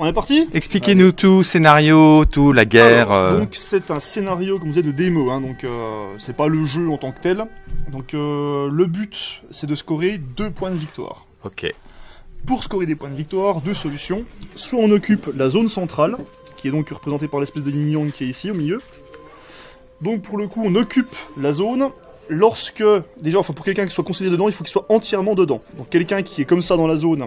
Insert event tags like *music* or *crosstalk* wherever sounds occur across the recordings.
On est parti? Expliquez-nous tout, scénario, tout, la guerre. Alors, euh, Donc c'est un scénario comme vous de démo, hein, donc euh, c'est pas le jeu en tant que tel. Donc euh, le but c'est de scorer deux points de victoire. Ok. Pour scorer des points de victoire, deux solutions. Soit on occupe la zone centrale, qui est donc représentée par l'espèce de yang qui est ici au milieu. Donc pour le coup on occupe la zone lorsque, déjà enfin pour quelqu'un qui soit considéré dedans, il faut qu'il soit entièrement dedans. Donc quelqu'un qui est comme ça dans la zone,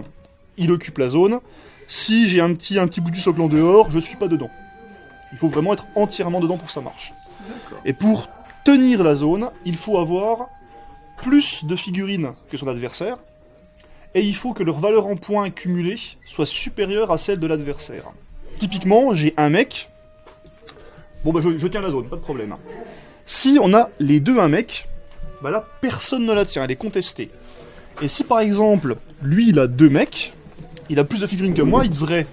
il occupe la zone. Si j'ai un petit, un petit bout du socle en dehors, je suis pas dedans. Il faut vraiment être entièrement dedans pour que ça marche. Et pour tenir la zone, il faut avoir plus de figurines que son adversaire, et il faut que leur valeur en points cumulés soit supérieure à celle de l'adversaire. Typiquement, j'ai un mec. Bon bah je, je tiens la zone, pas de problème. Si on a les deux un mec, bah là personne ne la tient, elle est contestée. Et si par exemple, lui il a deux mecs, il a plus de figurines que moi, il devrait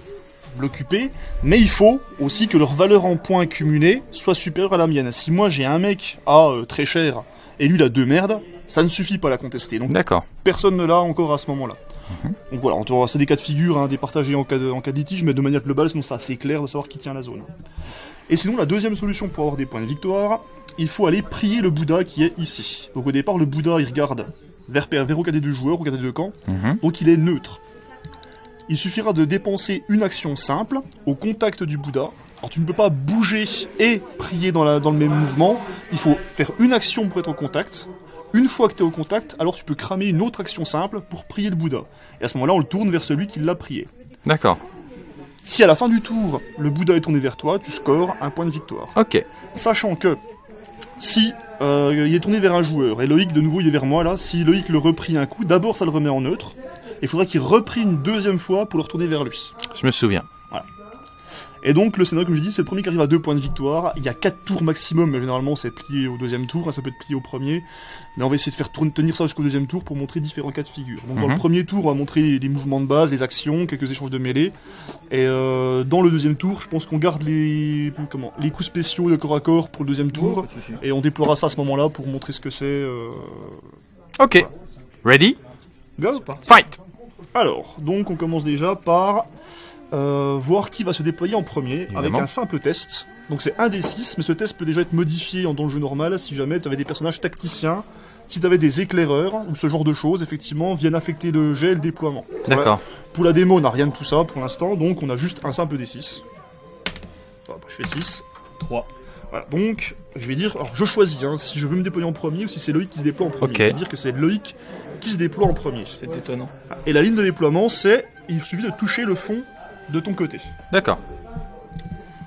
l'occuper, mais il faut aussi que leur valeur en points cumulés soit supérieure à la mienne. Si moi j'ai un mec à euh, très cher et lui il a deux merdes, ça ne suffit pas à la contester. Donc personne ne l'a encore à ce moment-là. Donc voilà, on aura- c'est des cas de figure, hein, départagés en cas, de, en cas de litige, mais de manière globale, sinon c'est assez clair de savoir qui tient la zone. Et sinon, la deuxième solution pour avoir des points de victoire, il faut aller prier le Bouddha qui est ici. Donc au départ, le Bouddha, il regarde vers, vers aucun des deux joueurs, aucun des deux camps, Mhm. donc il est neutre. Il suffira de dépenser une action simple au contact du Bouddha. Alors tu ne peux pas bouger et prier dans, la, dans le même mouvement. Il faut faire une action pour être au contact. Une fois que tu es au contact, alors tu peux cramer une autre action simple pour prier le Bouddha. Et à ce moment-là, on le tourne vers celui qui l'a prié. D'accord. Si à la fin du tour, le Bouddha est tourné vers toi, tu scores un point de victoire. Ok. Sachant que si euh, il est tourné vers un joueur et Loïc de nouveau il est vers moi là, si Loïc le reprie un coup, d'abord ça le remet en neutre. Il faudra qu'il reprie une deuxième fois pour le retourner vers lui. Je me souviens. Et donc le scénario comme je dis, c'est le premier qui arrive à deux points de victoire. Il y a quatre tours maximum, mais généralement c'est plié au deuxième tour, hein, ça peut être plié au premier. Mais on va essayer de faire tourner- tenir ça jusqu'au deuxième tour pour montrer différents cas de figure. Donc dans Mhm. le premier tour, on va montrer les, les mouvements de base, les actions, quelques échanges de mêlée. Et euh, dans le deuxième tour, je pense qu'on garde les comment les coups spéciaux de corps à corps pour le deuxième tour. Et on déploiera ça à ce moment-là pour montrer ce que c'est. euh, Ok. Ready? Go Fight! Alors, donc on commence déjà par euh, voir qui va se déployer en premier avec un simple test. Donc c'est un des 6, mais ce test peut déjà être modifié en- dans le jeu normal si jamais tu avais des personnages tacticiens, si tu avais des éclaireurs ou ce genre de choses, effectivement, viennent affecter le jet et le déploiement. D'accord. Ouais. Pour la démo, on n'a rien de tout ça pour l'instant, donc on a juste un simple des 6. Hop, je fais 6. 3. Voilà, donc je vais dire, alors je choisis hein, si je veux me déployer en premier ou si c'est Loïc qui se déploie en premier. Ok. Je vais dire que c'est Loïc qui se déploie en premier. C'est étonnant. Et la ligne de déploiement, c'est il suffit de toucher le fond de ton côté. D'accord.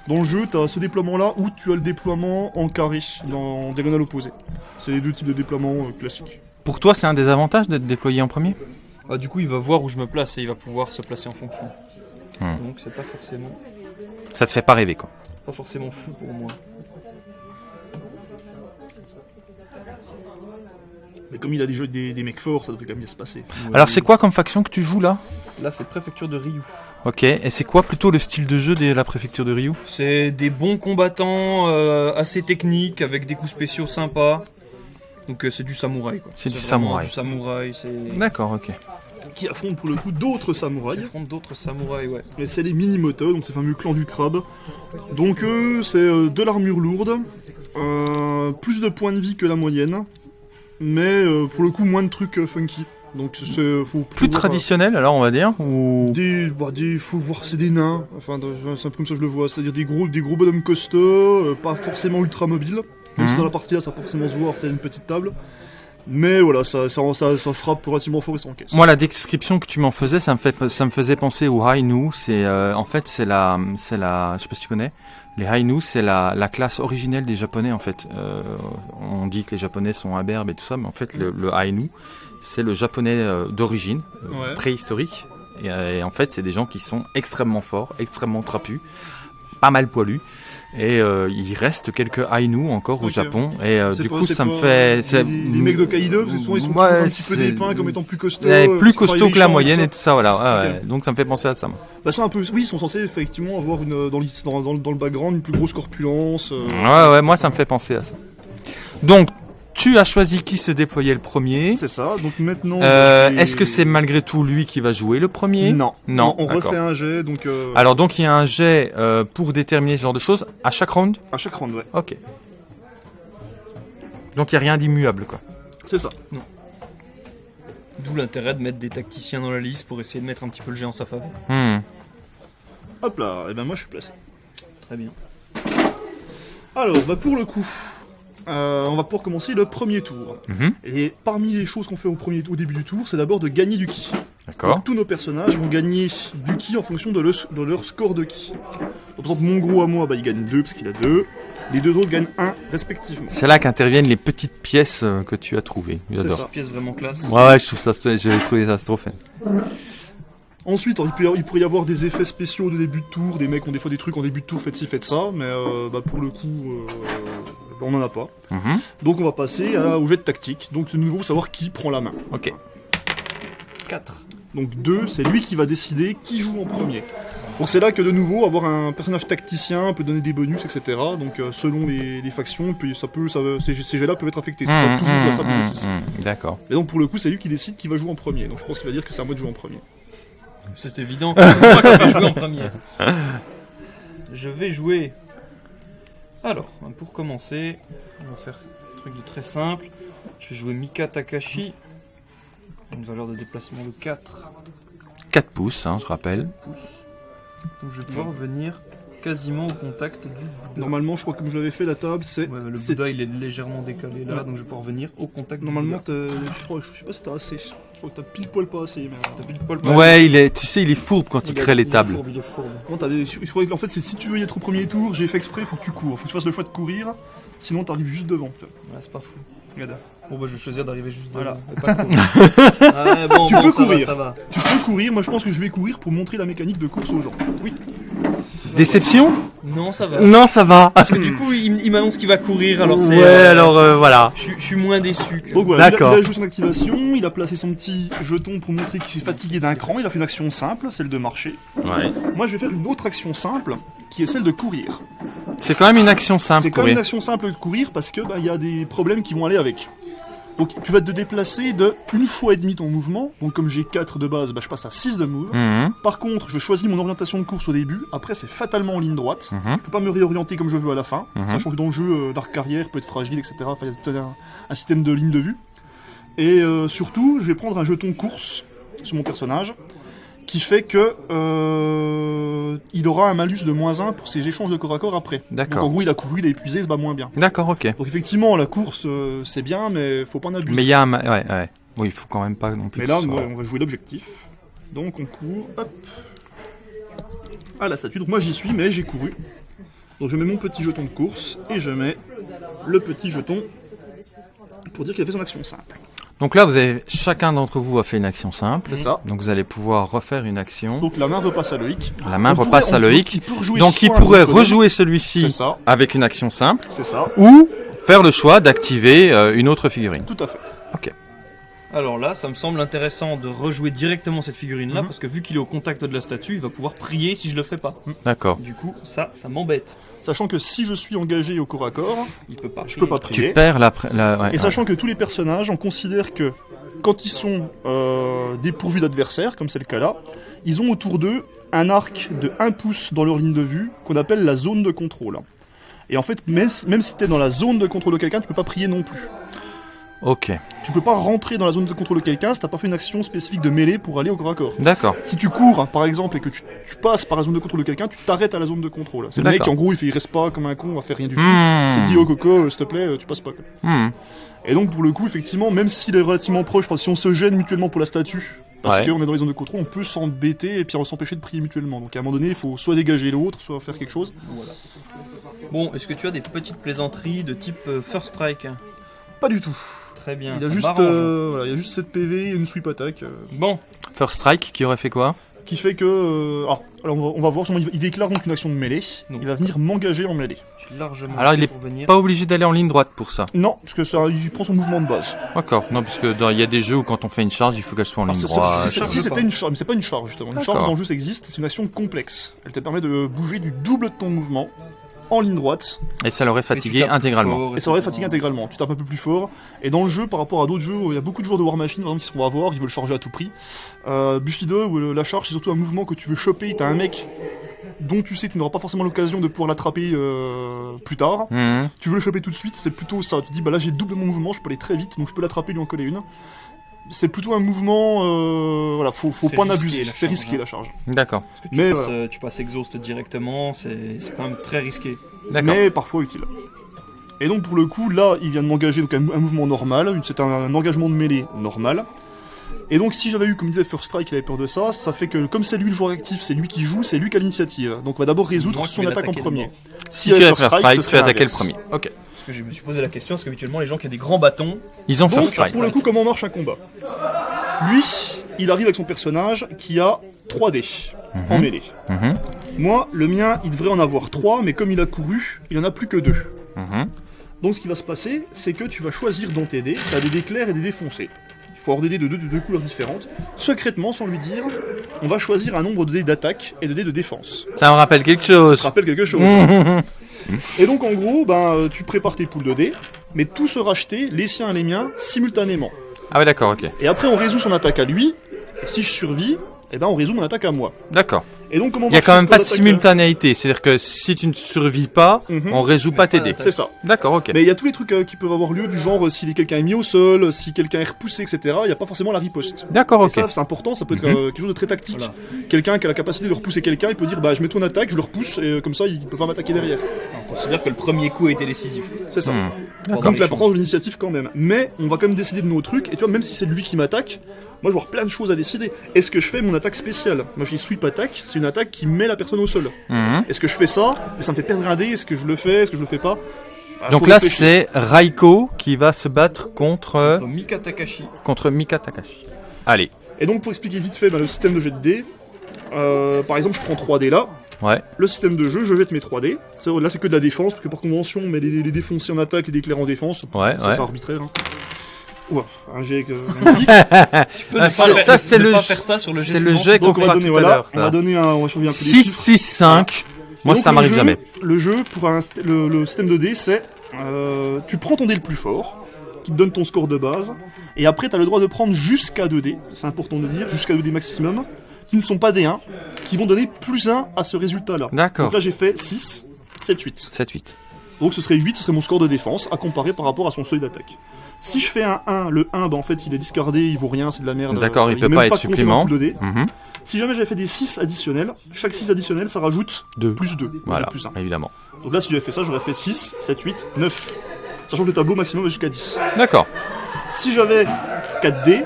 Dans le jeu, tu as ce déploiement-là où tu as le déploiement en carré, en diagonale opposée. C'est les deux types de déploiement euh, classiques. Pour toi, c'est un des avantages d'être déployé en premier? Ah, du coup, il va voir où je me place et il va pouvoir se placer en fonction. Hmm. Donc, c'est pas forcément, Ça te fait pas rêver, quoi. pas forcément fou pour moi. Mais comme il a des, jeux, des, des mecs forts, ça devrait quand même bien se passer. Alors, c'est quoi comme faction que tu joues là? Là, c'est préfecture de Ryu. Ok. Et c'est quoi plutôt le style de jeu de la préfecture de Ryu? C'est des bons combattants, euh, assez techniques, avec des coups spéciaux sympas. Donc, euh, c'est du samouraï, quoi. C'est du vraiment samouraï. Du samouraï, c'est. D'accord, ok. Qui affrontent pour le coup d'autres samouraïs. affrontent d'autres samouraïs, ouais. Et c'est les Minimoto, donc ces fameux clans du crabe. Donc eux, c'est euh, de l'armure lourde, euh, plus de points de vie que la moyenne, mais euh, pour le coup moins de trucs euh, funky. Donc c'est faut Plus traditionnel, alors, on va dire? Ou... Des, bah, des, faut voir, c'est des nains. Enfin, c'est un peu comme ça que je le vois. C'est-à-dire des gros, des gros bonhommes costauds, pas forcément ultra mobiles. Même si Mhm. dans la partie là, ça va forcément se voir, c'est une petite table. Mais voilà, ça, ça, ça, ça frappe relativement fort et ça encaisse. Moi, la description que tu m'en faisais, ça me fait, ça me faisait penser aux Hainu. C'est, euh, en fait, c'est la, c'est la, je sais pas si tu connais. Les Hainu, c'est la, la classe originelle des Japonais, en fait. Euh, on dit que les Japonais sont imberbes et tout ça, mais en fait, le, le Ainu, c'est le Japonais euh, d'origine, euh, Ouais. préhistorique. Et, et en fait, c'est des gens qui sont extrêmement forts, extrêmement trapus, pas mal poilus. Et euh, il reste quelques Ainu encore au. Japon. Et euh, du pas- coup, ça me fait. Les, mecs de Kaido, parce que souvent ils sont Ouais, un petit peu dépeints comme étant plus costauds. Euh, plus qui travaillent costaud que la moyenne et tout ça, voilà. ouais. Donc ça me fait penser à ça. Bah, un peu. Oui, ils sont censés effectivement avoir une, dans, dans, dans, dans le background une plus grosse corpulence. euh, Ouais, ouais, moi ça me fait penser à ça. Donc, tu as choisi qui se déployait le premier. C'est ça. Donc maintenant. Euh, vais- Est-ce que c'est malgré tout lui qui va jouer le premier? Non. Non, On refait un jet, donc euh, Alors donc il y a un jet euh, pour déterminer ce genre de choses à chaque round? À chaque round, ouais. Ok. Donc il n'y a rien d'immuable quoi. C'est ça. D'où l'intérêt de mettre des tacticiens dans la liste pour essayer de mettre un petit peu le jet en sa faveur. Hmm. Hop là. Et ben moi je suis placé. Très bien. Alors, bah pour le coup, euh, on va pouvoir commencer le premier tour. Mhm. Et parmi les choses qu'on fait au, premier, au début du tour, c'est d'abord de gagner du ki. D'accord. Tous nos personnages vont gagner du ki en fonction de, le- de leur score de ki. Donc, par exemple, mon gros à moi, bah, il gagne 2 parce qu'il a 2. Les deux autres gagnent 1 respectivement. C'est là qu'interviennent les petites pièces euh, que tu as trouvées. C'est J'adore. ça. Pièce vraiment classe. Ouais ouais, je trouve ça, j'ai trouvé ça trop. Ensuite, il, peut y avoir- il pourrait y avoir des effets spéciaux de début de tour. Des mecs ont des fois des trucs en début de tour, faites ci, faites ça. Mais euh, bah, pour le coup, euh, on n'en a pas. Mhm. Donc, on va passer à- au jet de tactique. Donc, de nouveau, savoir qui prend la main. Ok. 4. Donc 2, c'est lui qui va décider qui joue en premier. Donc c'est là que de nouveau, avoir un personnage tacticien peut donner des bonus, etc. Donc euh, selon les, les factions, puis ça peut, ça, ces, ces jets-là peuvent être affectés. C'est pas Hmm, toujours D6. hmm. D'accord. Et donc pour le coup, c'est lui qui décide qui va jouer en premier. Donc je pense qu'il va dire que c'est à moi de jouer en premier. C'est évident. C'est moi qui vais jouer en premier. Je vais jouer. Alors, pour commencer, on va faire un truc de très simple. Je vais jouer Mika Takashi. Une valeur de déplacement de 4 4 pouces, hein, je rappelle. pouces. Donc je vais pouvoir venir quasiment au contact du Bouddha. Normalement, je crois que comme je l'avais fait, la table, c'est. Ouais, le Bouddha il est légèrement décalé là, Ouais. donc je vais pouvoir venir au contact du Normalement, Bouddha. t'as- je, crois, je sais pas si t'as assez. Crois que t'as pile poil pas assez. Mais... T'as pile poil Ouais, il est, tu sais, il est fourbe quand il crée les il est tables. fourbe, il est fourbe. Non, t'avais- il faudrait que- en fait, c'est si tu veux y être au premier tour, j'ai fait exprès, faut que tu cours. Faut que tu fasses le choix de courir. Sinon, t'arrives juste devant. Ouais, c'est pas fou. Regarde. Bon bah je vais choisir d'arriver juste Voilà. devant. pas *laughs* ouais, bon, Tu bon, peux ça va, courir. ça va. Tu peux courir, moi je pense que je vais courir pour montrer la mécanique de course aux gens. Oui. Déception Non, ça va. Non, ça va. Parce que du coup, il, il m'annonce qu'il va courir, alors c'est. ouais, euh, alors euh, voilà. Je, suis- je suis moins déçu. Que... Donc voilà, il a, D'accord. il a joué son activation, il a placé son petit jeton pour montrer qu'il s'est fatigué d'un cran, il a fait une action simple, celle de marcher. Ouais. Moi je vais faire une autre action simple, qui est celle de courir. C'est quand même une action simple, C'est quand même une action simple de courir parce que bah, il y a des problèmes qui vont aller avec. Donc tu vas te déplacer de une fois et demi ton mouvement, donc comme j'ai 4 de base, bah, je passe à 6 de move. Mhm, Par contre, je choisis mon orientation de course au début, après c'est fatalement en ligne droite. mhm. Je peux pas me réorienter comme je veux à la fin, Mhm. sachant que dans le jeu, euh, l'arc carrière peut être fragile, etc. Enfin, il y a tout un, un système de ligne de vue. Et euh, surtout, je vais prendre un jeton course sur mon personnage, qui fait que euh, il aura un malus de moins 1 pour ses échanges de corps à corps après. Donc en D'accord. gros, il a couru, il a épuisé, il se bat moins bien. D'accord, ok. Donc effectivement, la course, euh, c'est bien, mais faut pas en abuser. Mais il y a un... ma- Ouais, ouais. Oui, il faut quand même pas non plus. Mais là, soit- on va jouer l'objectif. Donc on court, hop, à la statue. Donc moi j'y suis, mais j'ai couru. Donc je mets mon petit jeton de course et je mets le petit jeton pour dire qu'il a fait son action simple. Donc là, vous avez chacun d'entre vous a fait une action simple. C'est ça. Donc vous allez pouvoir refaire une action. Donc la main repasse à Loïc. La main On repasse à Loïc. peut Donc il pourrait rejouer celui-ci avec une action simple c'est ça. ou faire le choix d'activer euh, une autre figurine. Tout à fait. Alors là, ça me semble intéressant de rejouer directement cette figurine-là, Mhm. parce que vu qu'il est au contact de la statue, il va pouvoir prier si je le fais pas. D'accord. Du coup, ça, ça m'embête. Sachant que si je suis engagé au corps à corps, Il peut pas. je peux pas Tu prier. perds la... ouais, Et sachant que tous les personnages, on considère que quand ils sont euh, dépourvus d'adversaires, comme c'est le cas là, ils ont autour d'eux un arc de 1 pouce dans leur ligne de vue, qu'on appelle la zone de contrôle. Et en fait, même si, même si tu es dans la zone de contrôle de quelqu'un, tu peux pas prier non plus. Ok. Tu peux pas rentrer dans la zone de contrôle de quelqu'un si t'as pas fait une action spécifique de mêlée pour aller au corps à corps. D'accord. Si tu cours, hein, par exemple, et que tu, tu passes par la zone de contrôle de quelqu'un, tu t'arrêtes à la zone de contrôle. C'est le mec, en gros, il, fait, il reste pas comme un con, à faire rien du tout. Hmm. C'est dit, oh coco, euh, s'il te plaît, euh, tu passes pas. quoi. Hmm. Et donc pour le coup, effectivement, même s'il est relativement proche, parce que si on se gêne mutuellement pour la statue, parce Ouais. qu'on est dans les zones de contrôle, on peut s'embêter et puis on s'empêcher de prier mutuellement. Donc à un moment donné, il faut soit dégager l'autre, soit faire quelque chose. Bon, est-ce que tu as des petites plaisanteries de type euh, First Strike? Pas du tout. Très bien. Il y a ça juste, m'arrange. euh, voilà, il y a juste 7 PV et une sweep attack euh, Bon, First Strike qui aurait fait quoi qui fait que. euh, alors, alors, on va, on va voir. Il, il déclare donc une action de mêlée. Il va venir m'engager en mêlée. largement Alors, il est pour venir. Pas obligé d'aller en ligne droite pour ça. Non, parce que ça, il prend son mouvement de base. D'accord. Non, parce que il y a des jeux où quand on fait une charge, il faut qu'elle soit en Alors, ligne droite. si c'était une charge, mais c'est pas une charge justement. Une charge dans le jeu ça existe, c'est une action complexe. Elle te permet de bouger du double de ton mouvement en ligne droite. Et ça l'aurait fatigué intégralement. fort, Et ça aurait tout fatigué intégralement. Tu tapes un peu plus fort. Et dans le jeu, par rapport à d'autres jeux, il y a beaucoup de joueurs de War Machine, par exemple, qui se font avoir, ils veulent charger à tout prix. Euh, Bushido, où le- la charge, c'est surtout un mouvement que tu veux choper. T'as un mec dont tu sais que tu n'auras pas forcément l'occasion de pouvoir l'attraper euh, plus tard. Mhm. Tu veux le choper tout de suite, c'est plutôt ça. Tu te dis, bah là j'ai le double mon mouvement, je peux aller très vite, donc je peux l'attraper, lui en coller une. C'est plutôt un mouvement, euh, voilà, faut, faut pas en abuser. C'est charge, risqué hein. la charge. D'accord. Parce que tu, Mais passes, voilà. euh, tu passes exhaust directement, c'est c'est quand même très risqué. D'accord. mais parfois utile. Et donc pour le coup, là, il vient de m'engager donc un, un mouvement normal, c'est un, un engagement de mêlée normal. Et donc si j'avais eu, comme disait First Strike, il avait peur de ça, ça fait que comme c'est lui le joueur actif, c'est lui qui joue, c'est lui qui a l'initiative. Donc on va d'abord résoudre son attaque en premier. Si il y tu avait as First Strike, ce tu attaqué le premier. Ok. Parce que je me suis posé la question, parce qu'habituellement les gens qui ont des grands bâtons, Ils ont Donc, First Strike. pour le coup, comment marche un combat Lui, il arrive avec son personnage qui a 3 dés en mêlée. Mhm. Moi, le mien, il devrait en avoir 3, mais comme il a couru, il en a plus que 2. Mhm. Donc ce qui va se passer, c'est que tu vas choisir dans tes dés, tu as des dés clairs et des dés foncés. Il faut avoir des dés de deux, de deux couleurs différentes. Secrètement, sans lui dire, on va choisir un nombre de dés d'attaque et de dés de défense. Ça me rappelle quelque Ça chose. te rappelle quelque chose. Mhm. *laughs* Et donc en gros, ben, euh, tu prépares tes poules de dés, mais tout se racheter, les siens et les miens, simultanément. Ah ouais, d'accord, ok. Et après, on résout son attaque à lui. Si je survis, eh ben, on résout mon attaque à moi. D'accord. Et donc, comment Il y a quand même pas de d'attaque simultanéité. C'est-à-dire que si tu ne survis pas, Mhm. on résout pas tes dés. C'est ça. D'accord, ok. Mais il y a tous les trucs euh, qui peuvent avoir lieu, du genre euh, si quelqu'un est mis au sol, euh, si quelqu'un est repoussé, etc. Il n'y a pas forcément la riposte. D'accord, Et ok. ça, c'est important, ça peut être Mhm. euh, quelque chose de très tactique. Voilà. Quelqu'un qui a la capacité de repousser quelqu'un, il peut dire bah je mets ton attaque, je le repousse, et euh, comme ça il peut pas m'attaquer derrière. on considère que le premier coup a été décisif. C'est ça. Hmm. Pendant Donc l'importance de l'initiative quand même. Mais on va quand même décider de nos trucs, et tu vois, même si c'est lui qui m'attaque, moi je avoir plein de choses à décider. Est-ce que je fais mon attaque spéciale Moi j'ai sweep attaque, c'est une attaque qui met la personne au sol. Mhm. Est-ce que je fais ça Mais ça me fait perdre un dé, est-ce que je le fais Est-ce que je le fais pas Bah, Donc là, c'est Raiko qui va se battre contre, Contre Mika Takashi. contre Mika Takashi. Allez. Et donc pour expliquer vite fait bah, le système de jet de dés, euh, par exemple je prends 3 dés là, Ouais. le système de jeu, je jette mes 3 dés. C'est- Là c'est que de la défense, parce que par convention on met les, les défoncés en attaque et les éclairs en défense. Ouais, ça ouais. c'est arbitraire. Hein. Ouah, un jet euh. *laughs* Tu peux Ah, ne pas, ça, ne c'est pas le, faire ça sur le jet c'est le jet qu'on on va donner tout à voilà, l'heure. on va ça. donner un, on va changer un peu les 6, chiffres. 6, 5. Moi, Donc, ça le m'arrive jeu- jamais. Le jeu, pour un le, le système de dés, c'est euh, tu prends ton dé le plus fort, qui te donne ton score de base, et après tu as le droit de prendre jusqu'à 2 dés, c'est important de dire, jusqu'à 2 dés maximum, qui ne sont pas des 1, qui vont donner plus 1 à ce résultat-là. D'accord. Donc là j'ai fait 6, 7, 8. 7, 8. Donc ce serait 8, ce serait mon score de défense, à comparer par rapport à son seuil d'attaque. Si je fais un 1, le 1, bah en fait il est discardé, il vaut rien, c'est de la merde. D'accord, il est peut même pas être supplément. Mhm. Si jamais j'avais fait des 6 additionnels, chaque 6 additionnel ça rajoute Deux. plus 2. Voilà, Plus 1. évidemment. Donc là, si j'avais fait ça, j'aurais fait 6, 7, 8, 9. Sachant que le tableau maximum va jusqu'à 10. D'accord. Si j'avais 4 dés,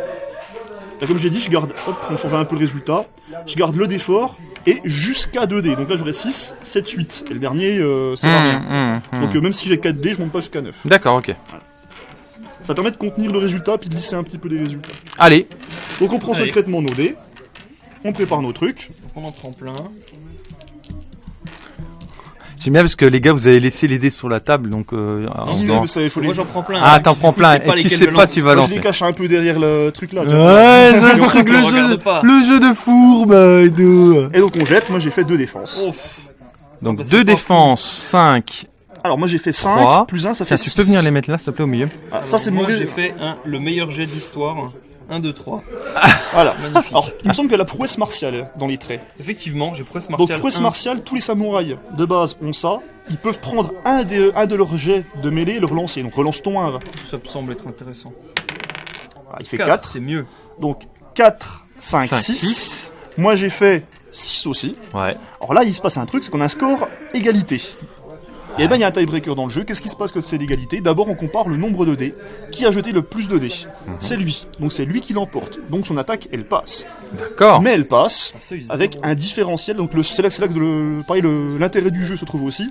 là, comme j'ai dit, je garde, hop, on change un peu le résultat, je garde le dé fort et jusqu'à 2 dés. Donc là, j'aurais 6, 7, 8. Et le dernier, euh, ça va rien. Mhm, mhm. Donc euh, même si j'ai 4 dés, je monte pas jusqu'à 9. D'accord, ok. Ça permet de contenir le résultat puis de lisser un petit peu les résultats. Allez. Donc on prend Allez. secrètement nos dés, on prépare nos trucs. Donc on en prend plein. J'aime bien parce que les gars, vous avez laissé les dés sur la table, donc euh, en Oui, mais ça, il faut les... Moi j'en prends plein. Ah, hein, t'en prends plein, et tu sais pas, tu vas Moi, je les lancer. cache un peu derrière le truc là. tu vois. Ouais, le truc, le jeu, pas. le jeu de fourbe et tout. Et donc on jette, moi j'ai fait 2 défenses. Donc Bah, deux défenses, 5. Alors moi j'ai fait 5, Trois. plus 1 ça Tiens, fait tu 6. peux venir les mettre là, s'il te plaît, au milieu Ah, ça c'est mon Moi j'ai fait un, le meilleur jet d'histoire. 1, 2, 3. Voilà. Magnifique. Alors, il me semble que la prouesse martiale dans les traits. Effectivement, j'ai prouesse Donc, martiale. prouesse 1. martiale, tous les samouraïs de base ont ça. Ils peuvent prendre un, des, un de leurs jets de mêlée et le relancer. Donc, relance ton 1. Ça me semble être intéressant. Ah, il fait 4, 4. c'est mieux. Donc, 4, 5, 5, 6. 6. Moi, j'ai fait 6 aussi. Ouais. Alors là, il se passe un truc, c'est qu'on a un score égalité. Et ben, il y a un tiebreaker dans le jeu. Qu'est-ce qui se passe quand c'est l'égalité D'abord, on compare le nombre de dés. Qui a jeté le plus de dés? C'est lui. Donc, c'est lui qui l'emporte. Donc, son attaque, elle passe. D'accord. Mais elle passe seuil avec un différentiel. Donc le, c'est là, c'est là que le, pareil, le- l'intérêt du jeu se trouve aussi.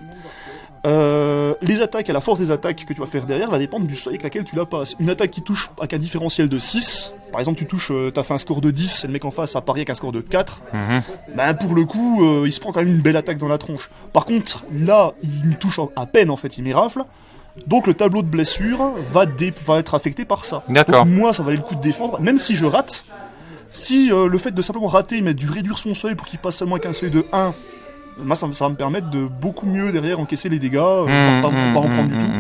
Euh, les attaques, à la force des attaques que tu vas faire derrière, va dépendre du seuil avec laquelle tu la passes. Une attaque qui touche avec un différentiel de 6, par exemple tu touches, euh, t'as fait un score de 10 et le mec en face a parié avec un score de 4, Mhm. ben pour le coup, euh, il se prend quand même une belle attaque dans la tronche. Par contre, là, il me touche à peine en fait, il m'érafle. Donc le tableau de blessure va, être affecté par ça. D'accord. Donc, moi, ça valait le coup de défendre, même si je rate. Si euh, le fait de simplement rater, mais de réduire son seuil pour qu'il passe seulement avec un seuil de 1, moi, ça, ça va me permettre de beaucoup mieux derrière encaisser les dégâts, euh, Mmh, pour pas, pour mmh, pas en prendre mmh, du tout.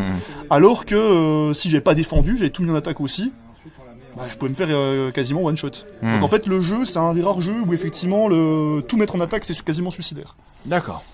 Alors que euh, si j'avais pas défendu, j'avais tout mis en attaque aussi, bah, je pouvais me faire euh, quasiment one shot. Donc en fait, le jeu, c'est un des rares jeux où effectivement, le... tout mettre en attaque, c'est quasiment suicidaire. D'accord.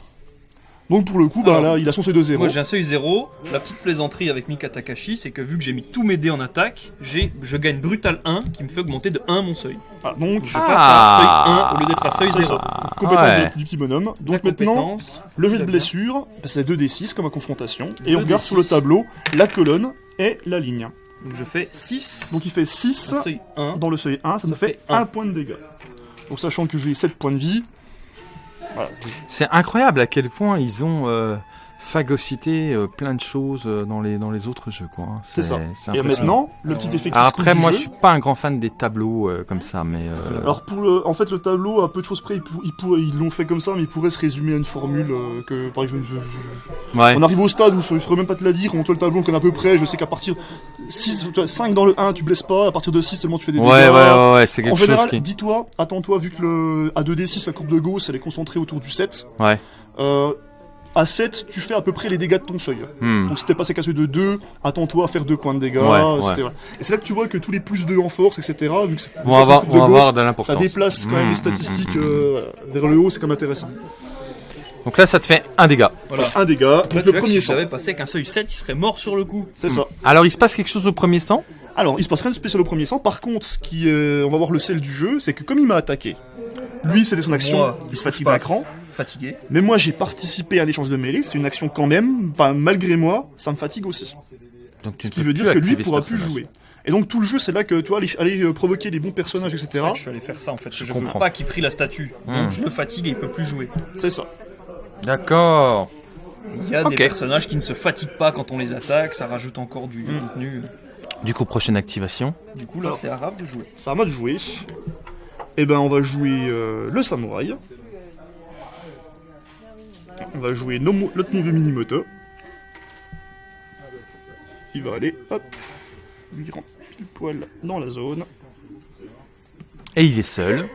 Donc pour le coup, bah, Alors, là, il a son C2-0. Moi j'ai un seuil 0. La petite plaisanterie avec Mika Takashi, c'est que vu que j'ai mis tous mes dés en attaque, j'ai, je gagne brutal 1 qui me fait augmenter de 1 mon seuil. Ah, donc, Je Ah. passe à seuil 1 au lieu d'être à seuil c'est 0. ça. compétence Ouais. du, du petit bonhomme. La Donc maintenant, le jet de blessure, c'est 2d6 comme à confrontation. Et on 2d6. regarde sur le tableau la colonne et la ligne. Donc je fais 6. Donc il fait 6 un seuil 1. dans le seuil 1, ça, me Ça fait fait 1 un. point de dégâts. Donc sachant que j'ai 7 points de vie, C'est incroyable à quel point ils ont phagocyté euh, plein de choses euh, dans les, dans les autres jeux, quoi. hein. C'est ça. Et maintenant, le petit effet qui après, moi, je suis pas un grand fan des tableaux euh, comme ça, mais euh, Alors pour le, en fait le tableau à peu de choses près, il pour- il pour- ils l'ont fait comme ça, mais il pourrait se résumer à une formule que par exemple, je- je- ouais. on arrive au stade où je, je saurais même pas te la dire, on te le tableau qu'on a à peu près, je sais qu'à partir 6, 5 dans le 1 tu blesses pas, à partir de 6 seulement tu fais des Ouais, dégâts. ouais, ouais, ouais, c'est En quelque chose général, qui. dis-toi, attends-toi, vu que le à 2d6 la courbe de Gauss elle est concentrée autour du 7. Ouais. Euh, à 7, tu fais à peu près les dégâts de ton seuil. Hmm. Donc si t'es passé qu'à celui de 2, attends-toi à faire 2 points de dégâts, Ouais, ouais. etc. Et c'est là que tu vois que tous les plus 2 en force, etc., vu que c'est Vont avoir, vont avoir de ça l'importance. déplace quand même les hmm, statistiques hmm, hmm. euh, vers le haut, c'est quand même intéressant. Donc là, ça te fait un dégât. Voilà. Un dégât, donc le premier si sang. j'avais passé avec un seuil 7, il serait mort sur le coup. C'est ça. Alors, il se passe quelque chose au premier sang Alors, il se passe rien de spécial au premier sang. Par contre, ce qui, euh, on va voir le sel du jeu, c'est que comme il m'a attaqué, lui c'était son action, Moi, il se je fatigue à passe l'écran. Fatigué. Mais moi j'ai participé à un échange de mêlée, c'est une action quand même, enfin malgré moi, ça me fatigue aussi. Donc, tu Ce qui veut dire que lui pourra plus jouer. Et donc tout le jeu c'est là que tu vois aller, aller, euh, provoquer des bons personnages, etc. ça que je suis allé faire ça en fait. Je, comprends. veux pas qu'il prie la statue. Hmm. Donc je le fatigue et il peut plus jouer. C'est ça. D'accord. Il y a des personnages qui ne se fatiguent pas quand on les attaque, ça rajoute encore du, du Hmm. contenu. Du coup, prochaine activation. Du coup là Alors. c'est arabe de jouer. C'est à moi de jouer. Et ben on va jouer euh, le samouraï. On va jouer Nomo- notre mauvais Minimoto. Il va aller, hop, lui rentre pile poil dans la zone. Et il est seul.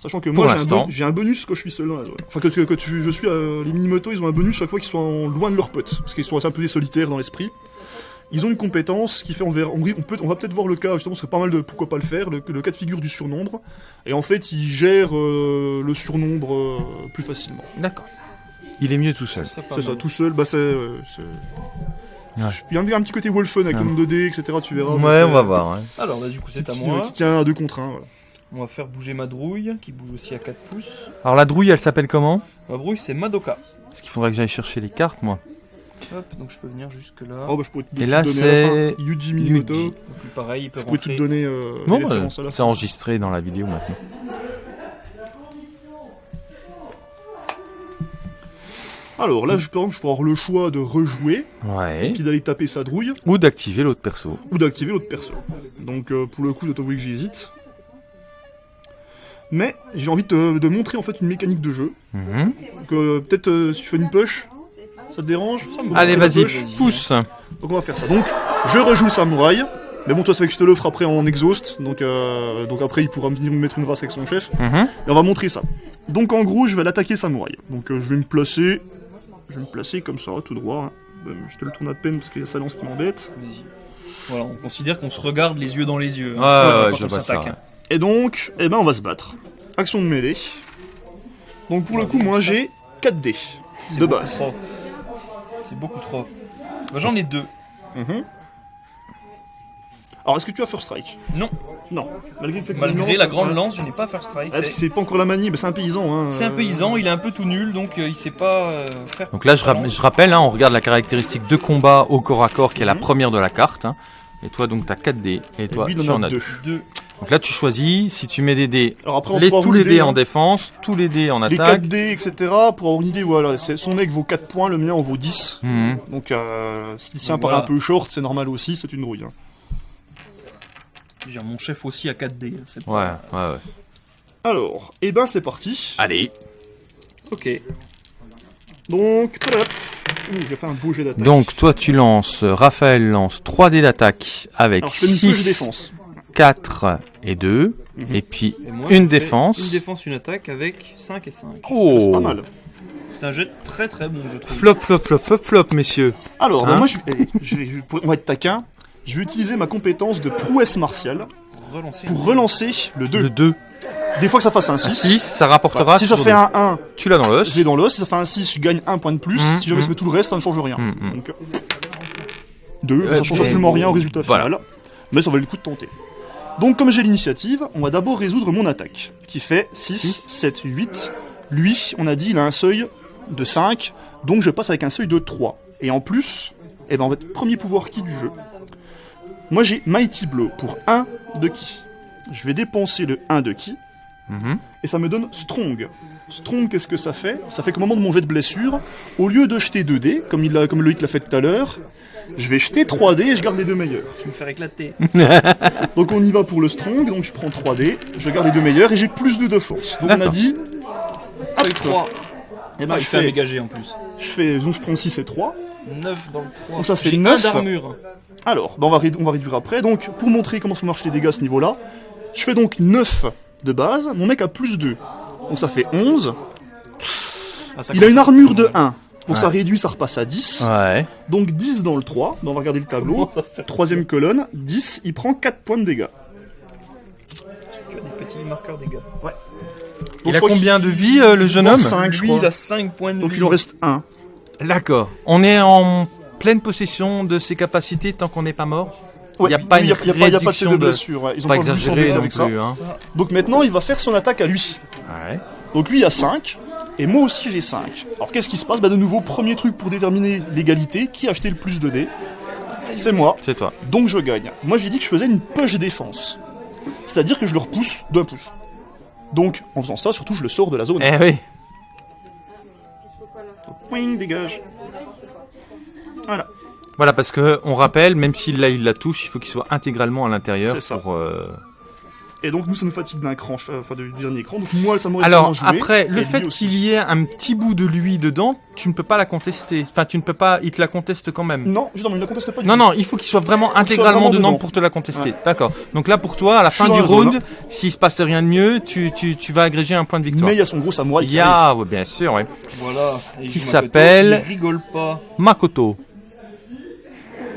Sachant que Pour moi j'ai un, l'instant. bon- j'ai un bonus quand je suis seul dans la zone. Enfin que, que, que tu- je suis euh, les Minimoto ils ont un bonus chaque fois qu'ils sont en- loin de leurs potes. Parce qu'ils sont un peu des solitaires dans l'esprit. Ils ont une compétence qui fait on, verra- on, on peut, on va peut-être voir le cas, justement, ce serait pas mal de pourquoi pas le faire, le, le cas de figure du surnombre. Et en fait, ils gèrent euh, le surnombre euh, plus facilement. D'accord. Il est mieux tout seul. C'est ça, tout seul, bah c'est. euh, Ouais. Il y a un, petit côté Wolfen avec le nombre de dés, etc. Tu verras. Ouais, mais on va voir. ouais. Alors là du coup c'est à moi. qui tient à 2 contre 1. Voilà. On va faire bouger ma drouille qui bouge aussi à 4 pouces. Alors, la drouille, elle s'appelle comment? Ma brouille c'est Madoka. Parce qu'il faudrait que j'aille chercher les cartes, moi. Hop, donc je peux venir jusque là. Oh, bah, je pourrais te Et te là, donner c'est à la fin. Yuji Minimoto. Yuji. Donc pareil, il peut Je pourrais te rentrer. donner euh, Non, les bah, c'est enregistré dans la vidéo maintenant. Alors là, je, par exemple, je peux avoir le choix de rejouer, Ouais. puis d'aller taper sa drouille, Ou d'activer l'autre perso. ou d'activer l'autre perso. Donc euh, pour le coup, je dois t'avouer que j'hésite. Mais j'ai envie de, de montrer en fait une mécanique de jeu. Mhm. Donc euh, peut-être euh, si je fais une push, ça te dérange Allez, vas-y, pousse. Donc on va faire ça. Donc je rejoue le samouraï. Mais bon, toi, c'est vrai que je te l'offre après en exhaust. Donc, euh, donc après, il pourra venir me mettre une race avec son chef. Mhm. Et on va montrer ça. Donc en gros, je vais l'attaquer samouraï. Donc euh, je vais me placer. Je vais me placer comme ça, tout droit. hein. Euh, Je te le tourne à peine parce qu'il y a sa lance qui m'embête. Vas-y. Voilà, on considère qu'on se regarde les yeux dans les yeux. hein, Ouais, ouais, je vois ça. Et donc, eh ben on va se battre. Action de mêlée. Donc pour le coup, moi j'ai 4 dés de base. C'est beaucoup trop. Bah, J'en ai deux. Mhm. Alors est-ce que tu as First Strike? Non, Non. Malgré, le fait que malgré la grande lance, je n'ai pas First Strike. Ah, parce que C'est pas encore la manie, bah, c'est un paysan. Hein. c'est un euh, paysan, il est un peu tout nul, donc euh, il sait pas euh, faire. Donc là, je, ra- je rappelle, hein, on regarde la caractéristique de combat au corps à corps qui est la Mhm. première de la carte. hein. Et toi, donc, t'as 4 dés. Et Et toi, lui, tu il en a as 2. Deux. Donc là, tu choisis si tu mets des dés, Alors après, on les, tous les l'aider, dés hein. en défense, tous les dés en Les 4 attaque. dés, etc. Pour avoir une idée, voilà. Son mec vaut 4 points, le mien en vaut 10. Mhm. Donc euh, si le sien Donc paraît voilà. un peu short, c'est normal aussi, c'est une rouille. hein. Dire, Mon chef aussi a 4 dés. hein, Ouais, pas- ouais, ouais. Alors, et ben c'est parti. Allez. Ok. Donc, voilà. Ouh, j'ai fait un beau jet d'attaque. Donc, toi, tu lances, Raphaël lance 3 dés d'attaque avec Alors je fais une push 6, défense. 4 et 2. Mhm. Et puis, Et moi, Une défense. Une défense, une attaque avec 5 et 5. oh C'est pas mal. C'est un jet très très bon, je trouve. Flop, flop, flop, flop, flop, messieurs. Alors, bah, Hein moi, je, je pour- être taquin. Je vais utiliser ma compétence de prouesse martiale Relancer. pour relancer le 2. Le 2. Des fois que ça fasse un 6. 6, ça rapportera si ça fait deux. un 1, Tu l'as dans l'os. je l'ai dans l'os. Si ça fait un 6, je gagne un point de plus. Mhm, si jamais je mhm. mets tout le reste, ça ne change rien. Donc, 2, Euh, ça change absolument rien au résultat voilà. final. Mais ça valait le coup de tenter. Donc, comme j'ai l'initiative, on va d'abord résoudre mon attaque, qui fait 6, 7, 8. Lui, on a dit, il a un seuil de 5, donc je passe avec un seuil de 3. Et en plus, eh ben, en fait, premier pouvoir qui du jeu. Moi, j'ai Mighty Blow pour 1 de qui? Je vais dépenser le 1 de qui, Mhm. et ça me donne Strong. Strong, qu'est-ce que ça fait? Ça fait qu'au moment de mon jet de blessure, au lieu de jeter 2 dés, comme, il l'a- comme Loïc l'a fait tout à l'heure, je vais jeter 3 dés et je garde les deux meilleurs. Tu vais me faire éclater. *laughs* Donc on y va pour le Strong, donc je prends 3 dés, je garde les deux meilleurs et j'ai plus 2 de force. Donc on a dit, Feuille 3. eh ben, Ah, je, il fait un fais, méga en plus. je fais, donc je prends 6 et 3. 9 dans le 3. Donc ça fait J'ai 9. un d'armure. Alors, bah, on, va, on va réduire après. Donc pour montrer comment ça marche les dégâts à ce niveau-là, je fais donc 9 de base, mon mec a plus 2. Donc ça fait 11. Ah, ça Il a une armure de mal. 1. Donc ça Ouais. réduit, ça repasse à 10. Ouais. Donc 10 dans le 3. Bah, on va regarder le tableau. *laughs* Troisième colonne, 10, il prend 4 points de dégâts. Tu as des petits marqueurs dégâts. Donc, Il a combien de vie, euh, le jeune homme 5, je Lui, crois. il a 5 points de Donc vie. il en reste 1. D'accord. On est en pleine possession de ses capacités tant qu'on n'est pas mort. Il y a pas une pas, y a pas de réduction de de- blessure. ouais. Ils ont Pas pas, exagéré non avec ça. Hein. Donc maintenant, il va faire son attaque à lui. Ouais. Donc lui, il a 5. Et moi aussi, j'ai 5. Alors qu'est-ce qui se passe? Bah de nouveau, premier truc pour déterminer l'égalité. Qui a acheté le plus de dés? C'est moi. C'est toi. Donc je gagne. Moi, j'ai dit que je faisais une push défense. C'est-à-dire que je le repousse d'un pouce. Donc, en faisant ça, surtout, je le sors de la zone. Eh oui. Wing, dégage. Voilà. Voilà, parce que on rappelle, même s'il là il la touche, il faut qu'il soit intégralement à l'intérieur pour. euh, Et donc, nous, ça nous fatigue d'un cran, euh, enfin, du dernier cran. Donc, moi, ça m'aurait Alors joué, après, le fait qu'il y ait un petit bout de lui dedans, tu ne peux pas la contester. Enfin, tu ne peux pas. Il te la conteste quand même. Non, justement, il ne la conteste pas du Non, non, il faut qu'il soit vraiment soit intégralement vraiment dedans pour te la contester. Ouais. D'accord. Donc là, pour toi, à la Je fin du round, s'il se passe rien de mieux, tu, tu, tu vas agréger un point de victoire. Mais il y a son gros samouraï Il y a, ouais, bien sûr, ouais. Voilà. Et Qui s'appelle- Il rigole pas. Makoto.